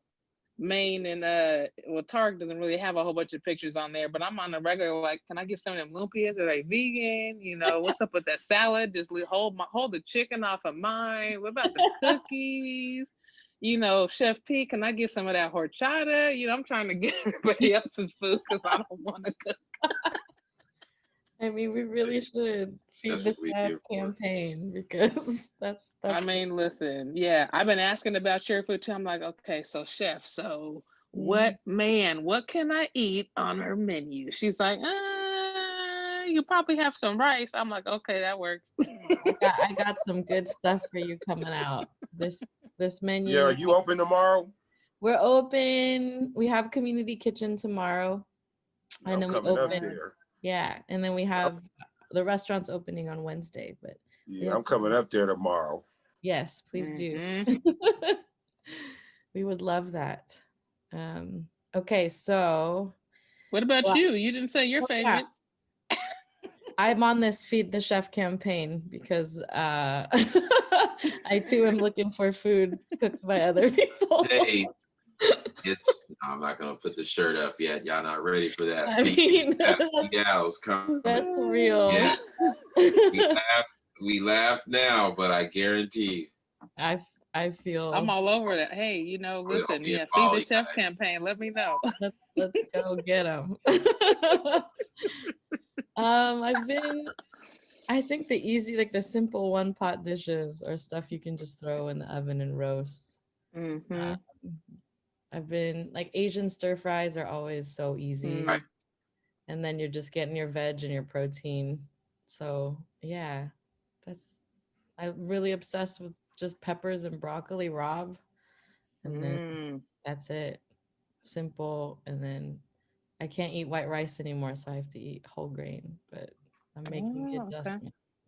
Maine and uh well Target doesn't really have a whole bunch of pictures on there, but I'm on the regular like, can I get some of them lumpias? Are they vegan? You know, what's up with that salad? Just hold my hold the chicken off of mine. What about the cookies? you know, Chef T, can I get some of that horchata? You know, I'm trying to get everybody else's food because I don't want to cook. I mean, we really should feed That's the what we're chef for. campaign because that's that's I mean, listen, yeah, I've been asking about your food too. I'm like, okay, so chef, so what man, what can I eat on her menu? She's like, uh, you probably have some rice. I'm like, okay, that works. I got, I got some good stuff for you coming out. This this menu. Yeah, are you open tomorrow? We're open. We have community kitchen tomorrow. I'm And then we coming up open. There. Yeah, and then we have the restaurant's opening on Wednesday, but Yeah, I'm coming up there tomorrow. yes, please do. Mhm. we would love that. Um, okay, so What about Well, you? You didn't say your oh, yeah. favorite. I'm on this feed the chef campaign because uh, I too am looking for food cooked by other people. Hey, it's, I'm not gonna put the shirt up yet. Y'all not ready for that. I mean, that's- Seattle's coming. That's real. Yeah. We laugh, we laugh now, but I guarantee I I feel I'm all over that. Hey, you know, listen, yeah, feed the chef guy. campaign. Let me know. let's let's go get them. um, I've been. I think the easy, like the simple one pot dishes, or stuff you can just throw in the oven and roast. Mhm. Um, I've been like Asian stir fries are always so easy, Mm. Right. and then you're just getting your veg and your protein. So yeah, that's. I'm really obsessed with just peppers and broccoli rabe. and then Mm. that's it. Simple. And then I can't eat white rice anymore, so I have to eat whole grain. But I'm making Oh, okay.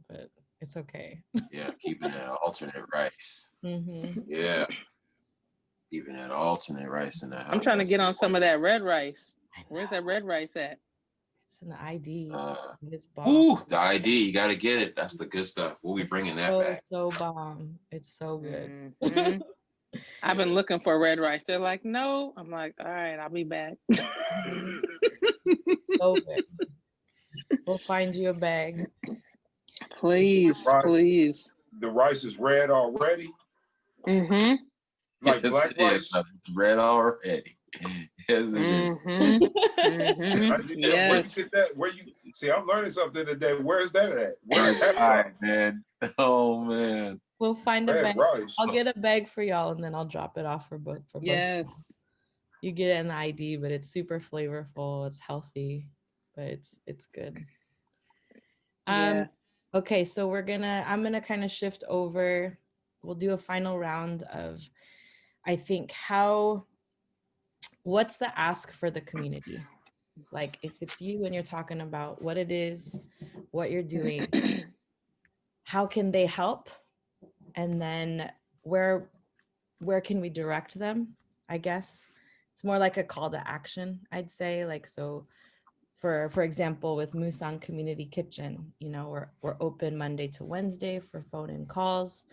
But it's okay. yeah, keeping that alternate rice. hmm Yeah. Keeping that alternate rice in the house. I'm trying to get on some of that red rice. Where's that red rice at? It's in the ID. Uh, it's bomb. Ooh, the ID, you gotta get it. That's the good stuff. We'll be bringing that so, back. so bomb. It's so good. Mhm. I've been looking for red rice. They're like, no. I'm like, all right, I'll be back. so good. We'll find you a bag. please, Right. please. The rice is red already, Mm-hmm. Like Yes, black it is. rice. It's red already. Yes, it is. Mm-hmm. How hmm you get- Where you Yes. get that? Where you see? I'm learning something today. Where's that at? Where's that All from? right, man. Oh man. We'll find a bag. rice. I'll get a bag for y'all, and then I'll drop it off for both. For both of y'all. Yes. you get it in the ID, but it's super flavorful. It's healthy, but it's it's good. Um Yeah. okay, so we're gonna I'm gonna kind of shift over. We'll do a final round of I think how what's the ask for the community? Like if it's you and you're talking about what it is, what you're doing, how can they help? And then where where can we direct them? I guess it's more like a call to action i'd say like so for for example with musang community kitchen you know we're, we're open monday to wednesday for phone and calls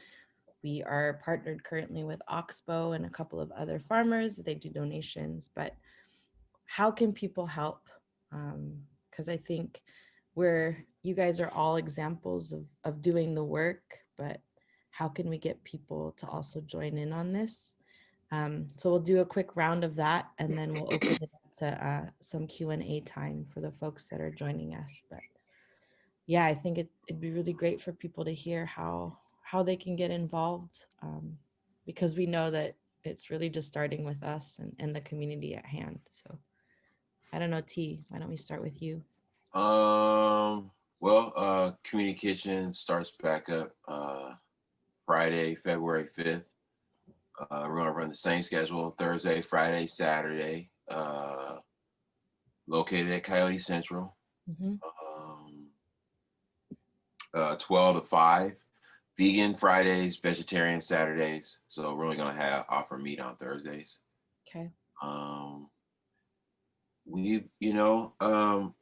we are partnered currently with oxbow and a couple of other farmers they do donations but how can people help because i think we're you guys are all examples of, of doing the work but how can we get people to also join in on this um, so we'll do a quick round of that and then we'll open it up to uh, some Q&A time for the folks that are joining us. But yeah, I think it, it'd be really great for people to hear how how they can get involved um, because we know that it's really just starting with us and, and the community at hand. So I don't know, T, why don't we start with you? Um, well, uh, Community Kitchen starts back up, uh, Friday, February fifth. Uh, we're gonna run the same schedule, Thursday, Friday, Saturday, uh, located at Coyote Central, Mhm. um, uh, twelve to five. Vegan Fridays, vegetarian Saturdays. So we're only gonna have offer meat on Thursdays. Okay. Um, we, you know, um,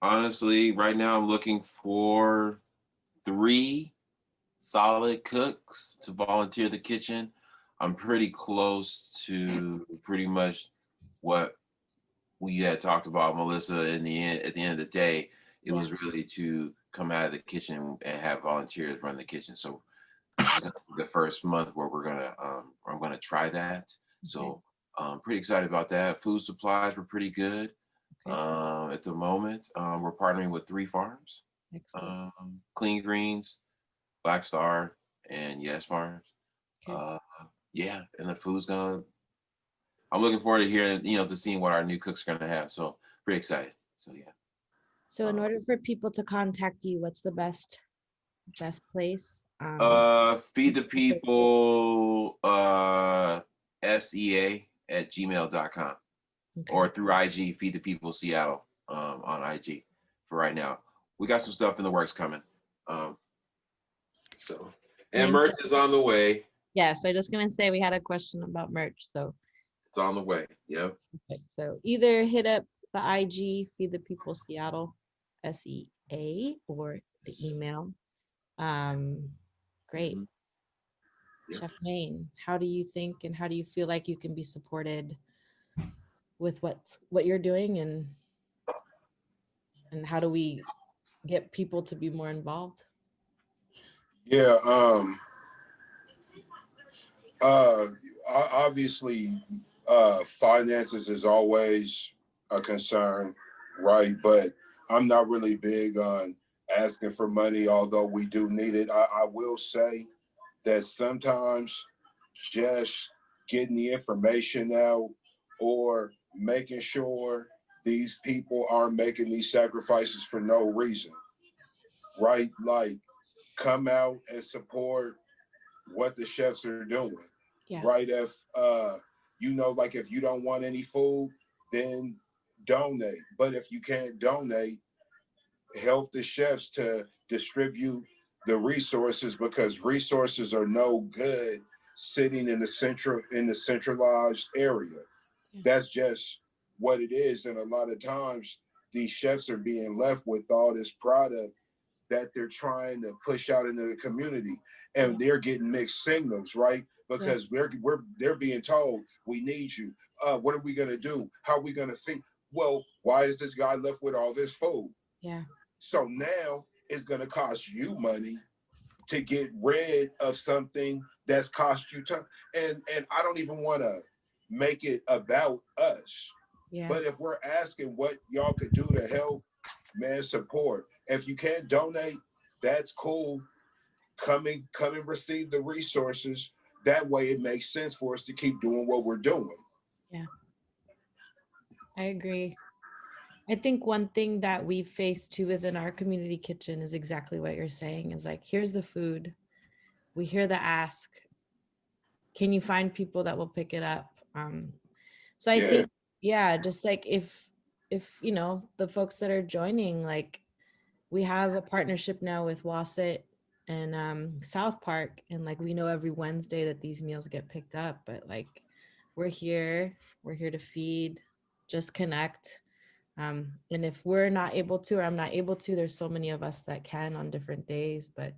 honestly, right now I'm looking for three solid cooks to volunteer the kitchen. I'm pretty close to pretty much what we had talked about, Melissa. In the end, at the end of the day, it was really to come out of the kitchen and have volunteers run the kitchen. So this is gonna be the first month where we're gonna, um, I'm gonna try that. So um, pretty excited about that. Food supplies were pretty good uh, at the moment. Um, we're partnering with three farms, um, Clean Greens, Black Star, and Yes Farms. Okay. Uh, yeah, and the food's gonna. I'm looking forward to hearing, you know, to seeing what our new cooks are gonna have. So pretty excited. So yeah. So in order for people to contact you, what's the best, best place? Um, Uh, feed the people, uh, SEA at gmail.com okay. or through IG, feed the people Seattle, um, on IG for right now. We got some stuff in the works coming. Um, so, and merch is on the way. Yeah, so just gonna say we had a question about merch, so, It's on the way. Yep. okay, so either hit up the IG, Feed the People Seattle, S E A, or the email. Um, great. Mhm. Yep. Chef Maine, how do you think and how do you feel like you can be supported with what's, what you're doing and and how do we get people to be more involved? Yeah, um, uh, obviously, uh, finances is always a concern, right? But I'm not really big on asking for money, although we do need it. I, I will say that sometimes just getting the information out or making sure these people aren't making these sacrifices for no reason, right? Like, come out and support what the chefs are doing. Yeah. Right. If uh you know, like if you don't want any food, then donate. But if you can't donate, help the chefs to distribute the resources because resources are no good sitting in the central in the centralized area. That's just what it is. And a lot of times these chefs are being left with all this product that they're trying to push out into the community and they're getting mixed signals right because we're we're they're being told we need you uh what are we going to do how are we going to think well why is this guy left with all this food Yeah. so now it's going to cost you money to get rid of something that's cost you time and and i don't even want to make it about us Yeah. but if we're asking what y'all could do to help, man, support. If you can't donate, that's cool. Come and come and receive the resources. That way it makes sense for us to keep doing what we're doing. I agree. I think one thing that we face too within our community kitchen is exactly what you're saying is like, here's the food. We hear the ask. Can you find people that will pick it up? Um, so I Yeah. think, yeah, just like if, if, you know, the folks that are joining, like we have a partnership now with Wasset and um, South Park. And like, we know every Wednesday that these meals get picked up, but like, we're here, we're here to feed, just connect. Um, and if we're not able to, or I'm not able to, there's so many of us that can on different days, but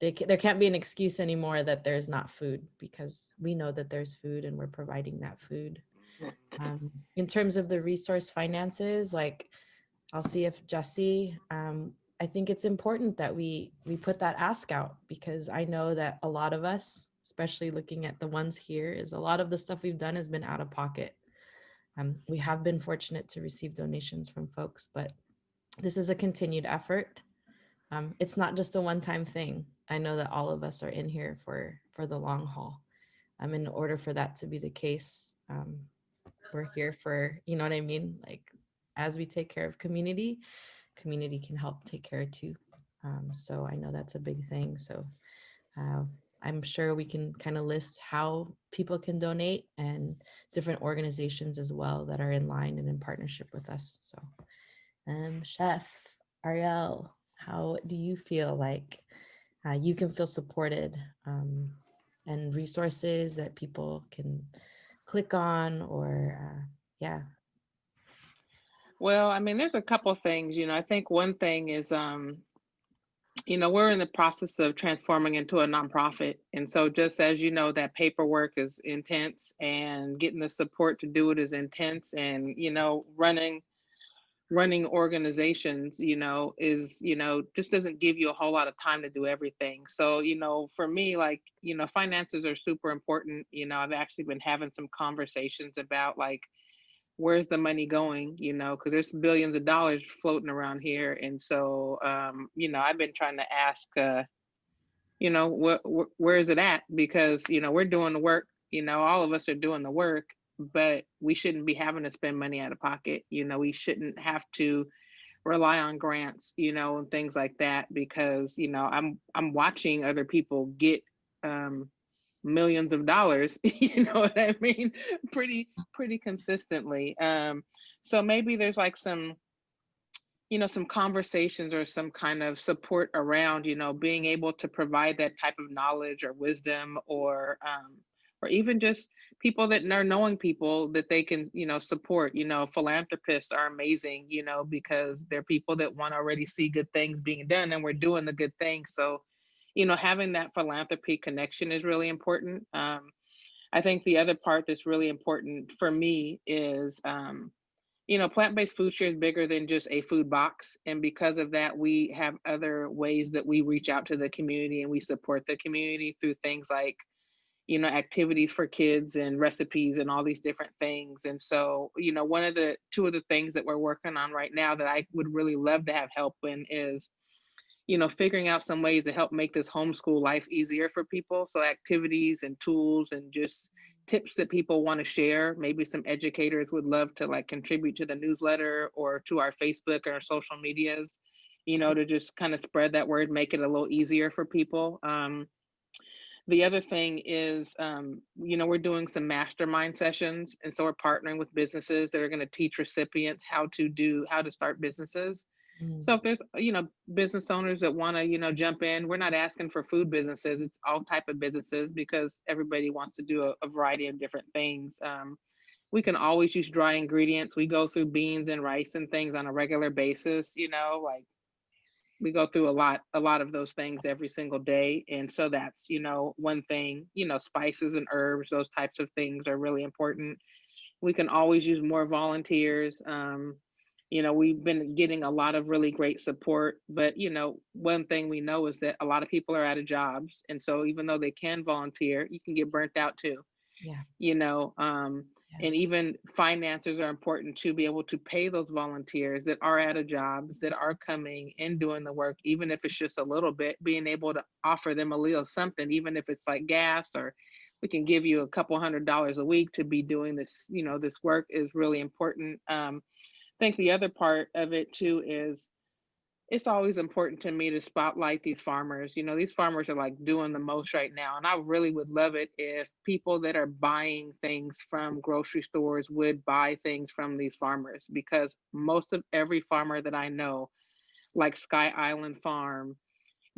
they, there can't be an excuse anymore that there's not food because we know that there's food and we're providing that food. Um, in terms of the resource finances, like I'll see if Jesse, um, I think it's important that we we put that ask out because I know that a lot of us, especially looking at the ones here, is a lot of the stuff we've done has been out of pocket. Um, we have been fortunate to receive donations from folks, but this is a continued effort. Um, it's not just a one-time thing. I know that all of us are in here for for the long haul. Um, in order for that to be the case, um, we're here for you know what I mean. Like as we take care of community, community can help take care too. Um, so I know that's a big thing. So uh, I'm sure we can kind of list how people can donate and different organizations as well that are in line and in partnership with us. So, um, Chef Ariel, how do you feel like uh, you can feel supported um, and resources that people can click on or uh, yeah, Well, I mean, there's a couple things, you know, I think one thing is, um, you know, we're in the process of transforming into a nonprofit. And so just as you know, that paperwork is intense and getting the support to do it is intense and, you know, running running organizations, you know, is, you know, just doesn't give you a whole lot of time to do everything. So, you know, for me, like, you know, finances are super important. You know, I've actually been having some conversations about like, where's the money going, you know, because there's billions of dollars floating around here. And so, um, you know, I've been trying to ask, uh, you know, wh- wh- where is it at? Because, you know, we're doing the work, you know, all of us are doing the work, but we shouldn't be having to spend money out of pocket. You know, we shouldn't have to rely on grants, you know, and things like that because, you know, I'm I'm watching other people get um millions of dollars, you know what I mean? Pretty pretty consistently. Um so maybe there's like some you know some conversations or some kind of support around you know being able to provide that type of knowledge or wisdom or um or even just people that are knowing people that they can you know support you know philanthropists are amazing you know because they're people that want to already see good things being done and we're doing the good things so you know having that philanthropy connection is really important um i think the other part that's really important for me is um you know, plant-based food share is bigger than just a food box. And because of that, we have other ways that we reach out to the community and we support the community through things like, you know, activities for kids and recipes and all these different things. And so, you know, one of the two of the things that we're working on right now that I would really love to have help in is, you know, figuring out some ways to help make this homeschool life easier for people. So activities and tools and just tips that people want to share. Maybe some educators would love to like contribute to the newsletter or to our Facebook or our social medias, you know, to just kind of spread that word, make it a little easier for people. Um, the other thing is, um, you know, we're doing some mastermind sessions. And so we're partnering with businesses that are going to teach recipients how to do, how to start businesses. Mm. So if there's, you know, business owners that want to, you know, jump in, we're not asking for food businesses. It's all type of businesses because everybody wants to do a, a variety of different things. Um, we can always use dry ingredients. We go through beans and rice and things on a regular basis, you know, like we go through a lot, a lot of those things every single day. And so that's, you know, one thing, you know, spices and herbs, those types of things are really important. We can always use more volunteers. Um, you know we've been getting a lot of really great support but you know one thing we know is that a lot of people are out of jobs and so even though they can volunteer you can get burnt out too Yeah. you know um Yeah. and even finances are important to be able to pay those volunteers that are out of jobs that are coming and doing the work even if it's just a little bit being able to offer them a little something even if it's like gas or we can give you a couple hundred dollars a week to be doing this you know this work is really important um think the other part of it too is it's always important to me to spotlight these farmers. You know, these farmers are like doing the most right now. And I really would love it if people that are buying things from grocery stores would buy things from these farmers because most of every farmer that I know, like Sky Island Farm,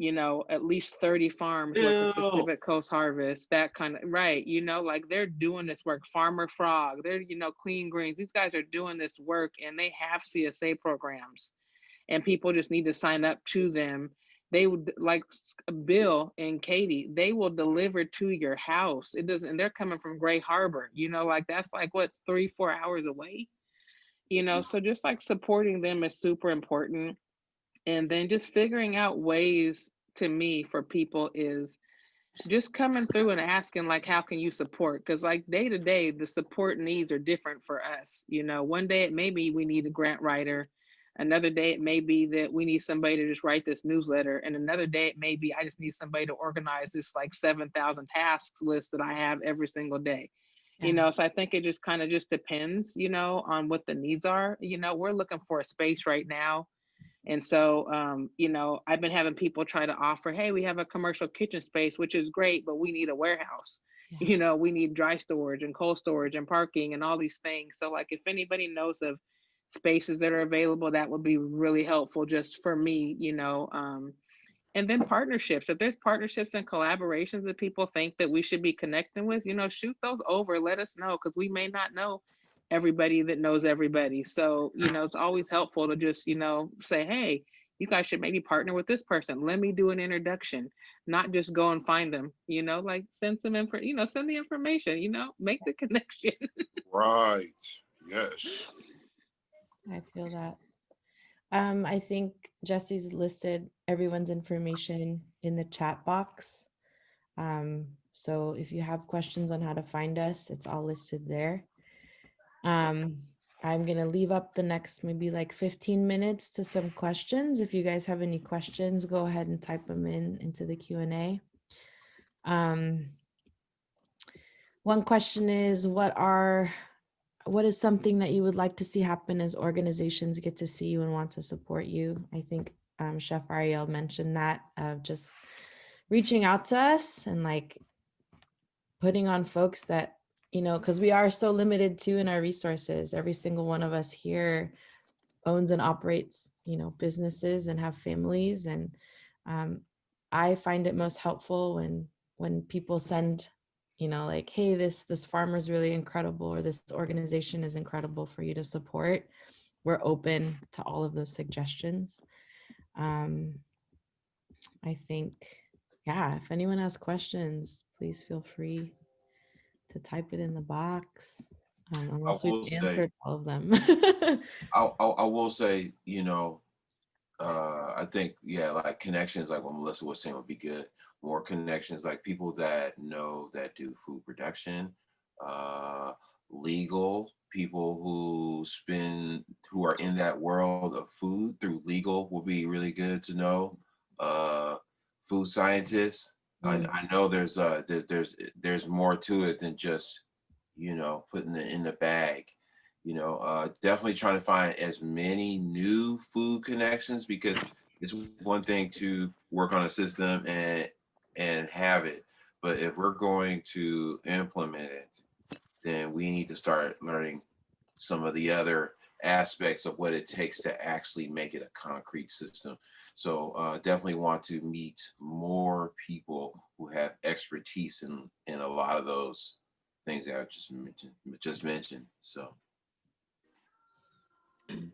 you know, at least 30 farms work with Ew. Pacific Coast Harvest, that kind of right, you know, like they're doing this work. Farmer Frog, they're, you know, clean greens. These guys are doing this work and they have CSA programs and people just need to sign up to them. They would like Bill and Katie, they will deliver to your house. It doesn't, and they're coming from Gray Harbor, you know, like that's like what, three, four hours away, you know, mm. so just like supporting them is super important and then just figuring out ways to me for people is just coming through and asking like how can you support? Because like day to day the support needs are different for us you know? One day it may be we need a grant writer another day it may be that we need somebody to just write this newsletter and another day it may be i just need somebody to organize this like 7000 tasks list that i have every single day. Yeah. you know so i think it just kind of just depends you know on what the needs are you know? We're looking for a space right now and so, um, you know, I've been having people try to offer, hey, we have a commercial kitchen space, which is great, but we need a warehouse. Yeah. You know, we need dry storage and cold storage and parking and all these things. So, like, if anybody knows of spaces that are available, that would be really helpful just for me, you know. Um, and then partnerships. If there's partnerships and collaborations that people think that we should be connecting with, you know, shoot those over. Let us know because we may not know everybody that knows everybody. So, you know, it's always helpful to just, you know, say, hey, you guys should maybe partner with this person. Let me do an introduction, not just go and find them, you know, like send some info, you know, send the information, you know, make the connection. Right. Yes. I feel that. Um, I think Jesse's listed everyone's information in the chat box. Um, so if you have questions on how to find us, it's all listed there. Um, I'm gonna leave up the next maybe like 15 minutes to some questions. If you guys have any questions, go ahead and type them in into the Q and A. Um, one question is, what are what is something that you would like to see happen as organizations get to see you and want to support you? I think um, Chef Ariel mentioned that of just reaching out to us and like putting on folks that, you know, because we are so limited too in our resources. Every single one of us here owns and operates, you know, businesses and have families. And um, I find it most helpful when when people send you know like hey this this farmer is really incredible or this organization is incredible for you to support we're open to all of those suggestions um i think yeah if anyone has questions please feel free to type it in the box um, unless we've say- answered all of them I, I, I will say, you know, uh, I think, yeah, like connections, like what Melissa was saying would be good. More connections, like people that know that do food production, uh, legal, people who spend, who are in that world of food through legal will be really good to know. Uh, food scientists. I, I know there's, uh, there, there's, there's more to it than just, you know, putting it in the bag. You know uh definitely trying to find as many new food connections because it's one thing to work on a system and and have it but if we're going to implement it then we need to start learning some of the other aspects of what it takes to actually make it a concrete system so uh definitely want to meet more people who have expertise in in a lot of those things that i just mentioned just mentioned so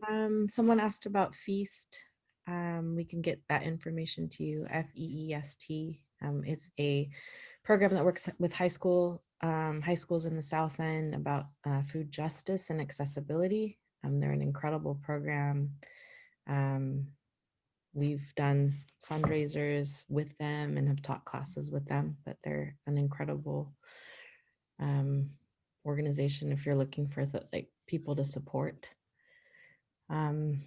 Um, someone asked about FEEST. Um, we can get that information to you. F E E S T. Um, it's a program that works with high school um, high schools in the South End about uh, food justice and accessibility. Um, they're an incredible program. Um, we've done fundraisers with them and have taught classes with them, but they're an incredible um, organization if you're looking for like people to support. Um,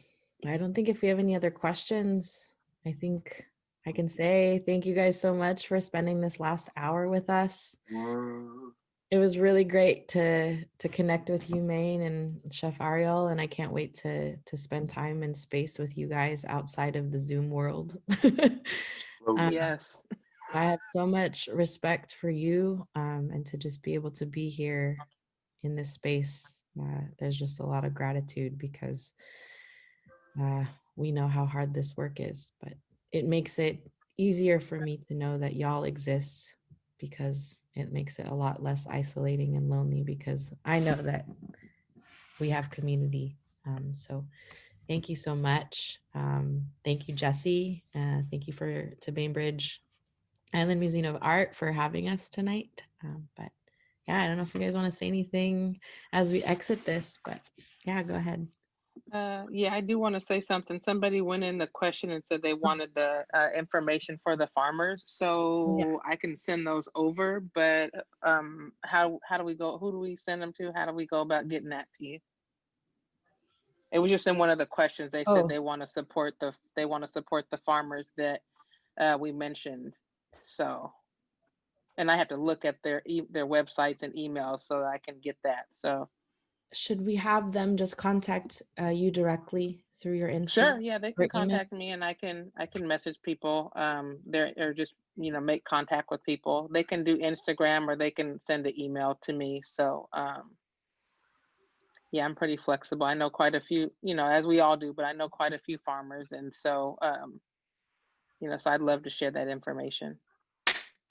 I don't think if we have any other questions, I think I can say thank you guys so much for spending this last hour with us. It was really great to to connect with you, Maine and Chef Ariel, and I can't wait to to spend time and space with you guys outside of the Zoom world. Absolutely. Yes. I have so much respect for you um, and to just be able to be here in this space. Uh, there's just a lot of gratitude because uh, we know how hard this work is, but it makes it easier for me to know that y'all exist because it makes it a lot less isolating and lonely because I know that we have community. Um, so thank you so much. Um, thank you, Jesse. Uh, thank you for to Bainbridge Island Museum of Art for having us tonight. Um, but yeah, I don't know if you guys want to say anything as we exit this, but yeah, go ahead. Uh, yeah, I do want to say something. Somebody went in the question and said they wanted the uh, information for the farmers, so I can send those over. But um, how how do we go? Who do we send them to? How do we go about getting that to you? It was just in one of the questions. They Oh. said they want to support the they want to support the farmers that uh, we mentioned. So, and I have to look at their e- their websites and emails so that I can get that. So. Should we have them just contact uh, you directly through your Instagram? Sure, yeah, they or can email? contact me and I can, I can message people, um, there, or just, you know, make contact with people. They can do Instagram or they can send an email to me, so, um. Yeah, I'm pretty flexible. I know quite a few, you know, as we all do, but I know quite a few farmers and so, um. You know, so I'd love to share that information.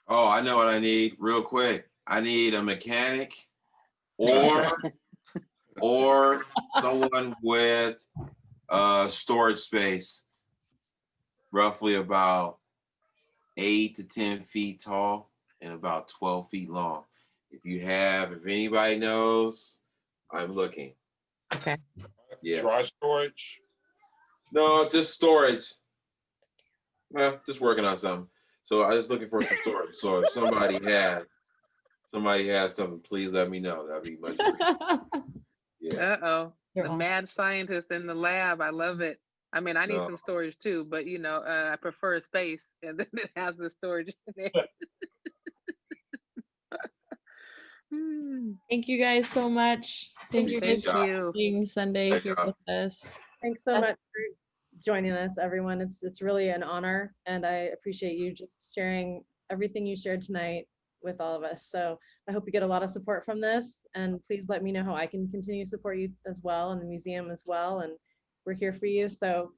Oh, I know what I need real quick. I need a mechanic or or someone with uh storage space roughly about eight to ten feet tall and about 12 feet long. If you have, if anybody knows, I'm looking. Okay. Yeah. Dry storage. No, just storage. Eh, just working on something. So I was looking for some storage. So if somebody had, somebody has something, please let me know. That'd be much. appreciated. Yeah. Uh-oh, You're the on. mad scientist in the lab. I love it. I mean, I need No. some storage too, but you know, uh, I prefer a space and then it has the storage in it. Hmm, Thank you guys so much. Thank you guys Thank for being Sunday Thank here you. with us. Thanks so That's- much for joining us, everyone. It's, it's really an honor and I appreciate you just sharing everything you shared tonight with all of us. So I hope you get a lot of support from this and please let me know how I can continue to support you as well and the museum as well. And we're here for you. So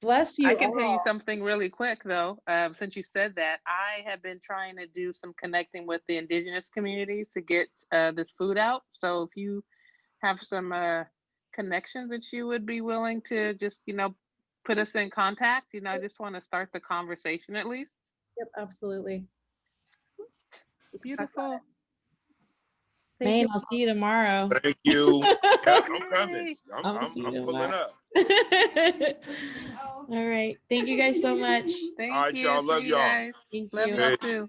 bless you I can tell you something really quick though, um, since you said that, I have been trying to do some connecting with the indigenous communities to get uh, this food out. So if you have some uh, connections that you would be willing to just, you know, put us in contact, you know, I just want to start the conversation at least. Yep, absolutely. Beautiful. Thank Maine, you. I'll see you tomorrow. Thank you. Yes, I'm coming. I'm, I'll I'm, I'm pulling up. All right. Thank you guys so much. Thank right, you. y'all. Love you y'all. guys. Thank Love you. y'all too.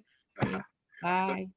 Bye.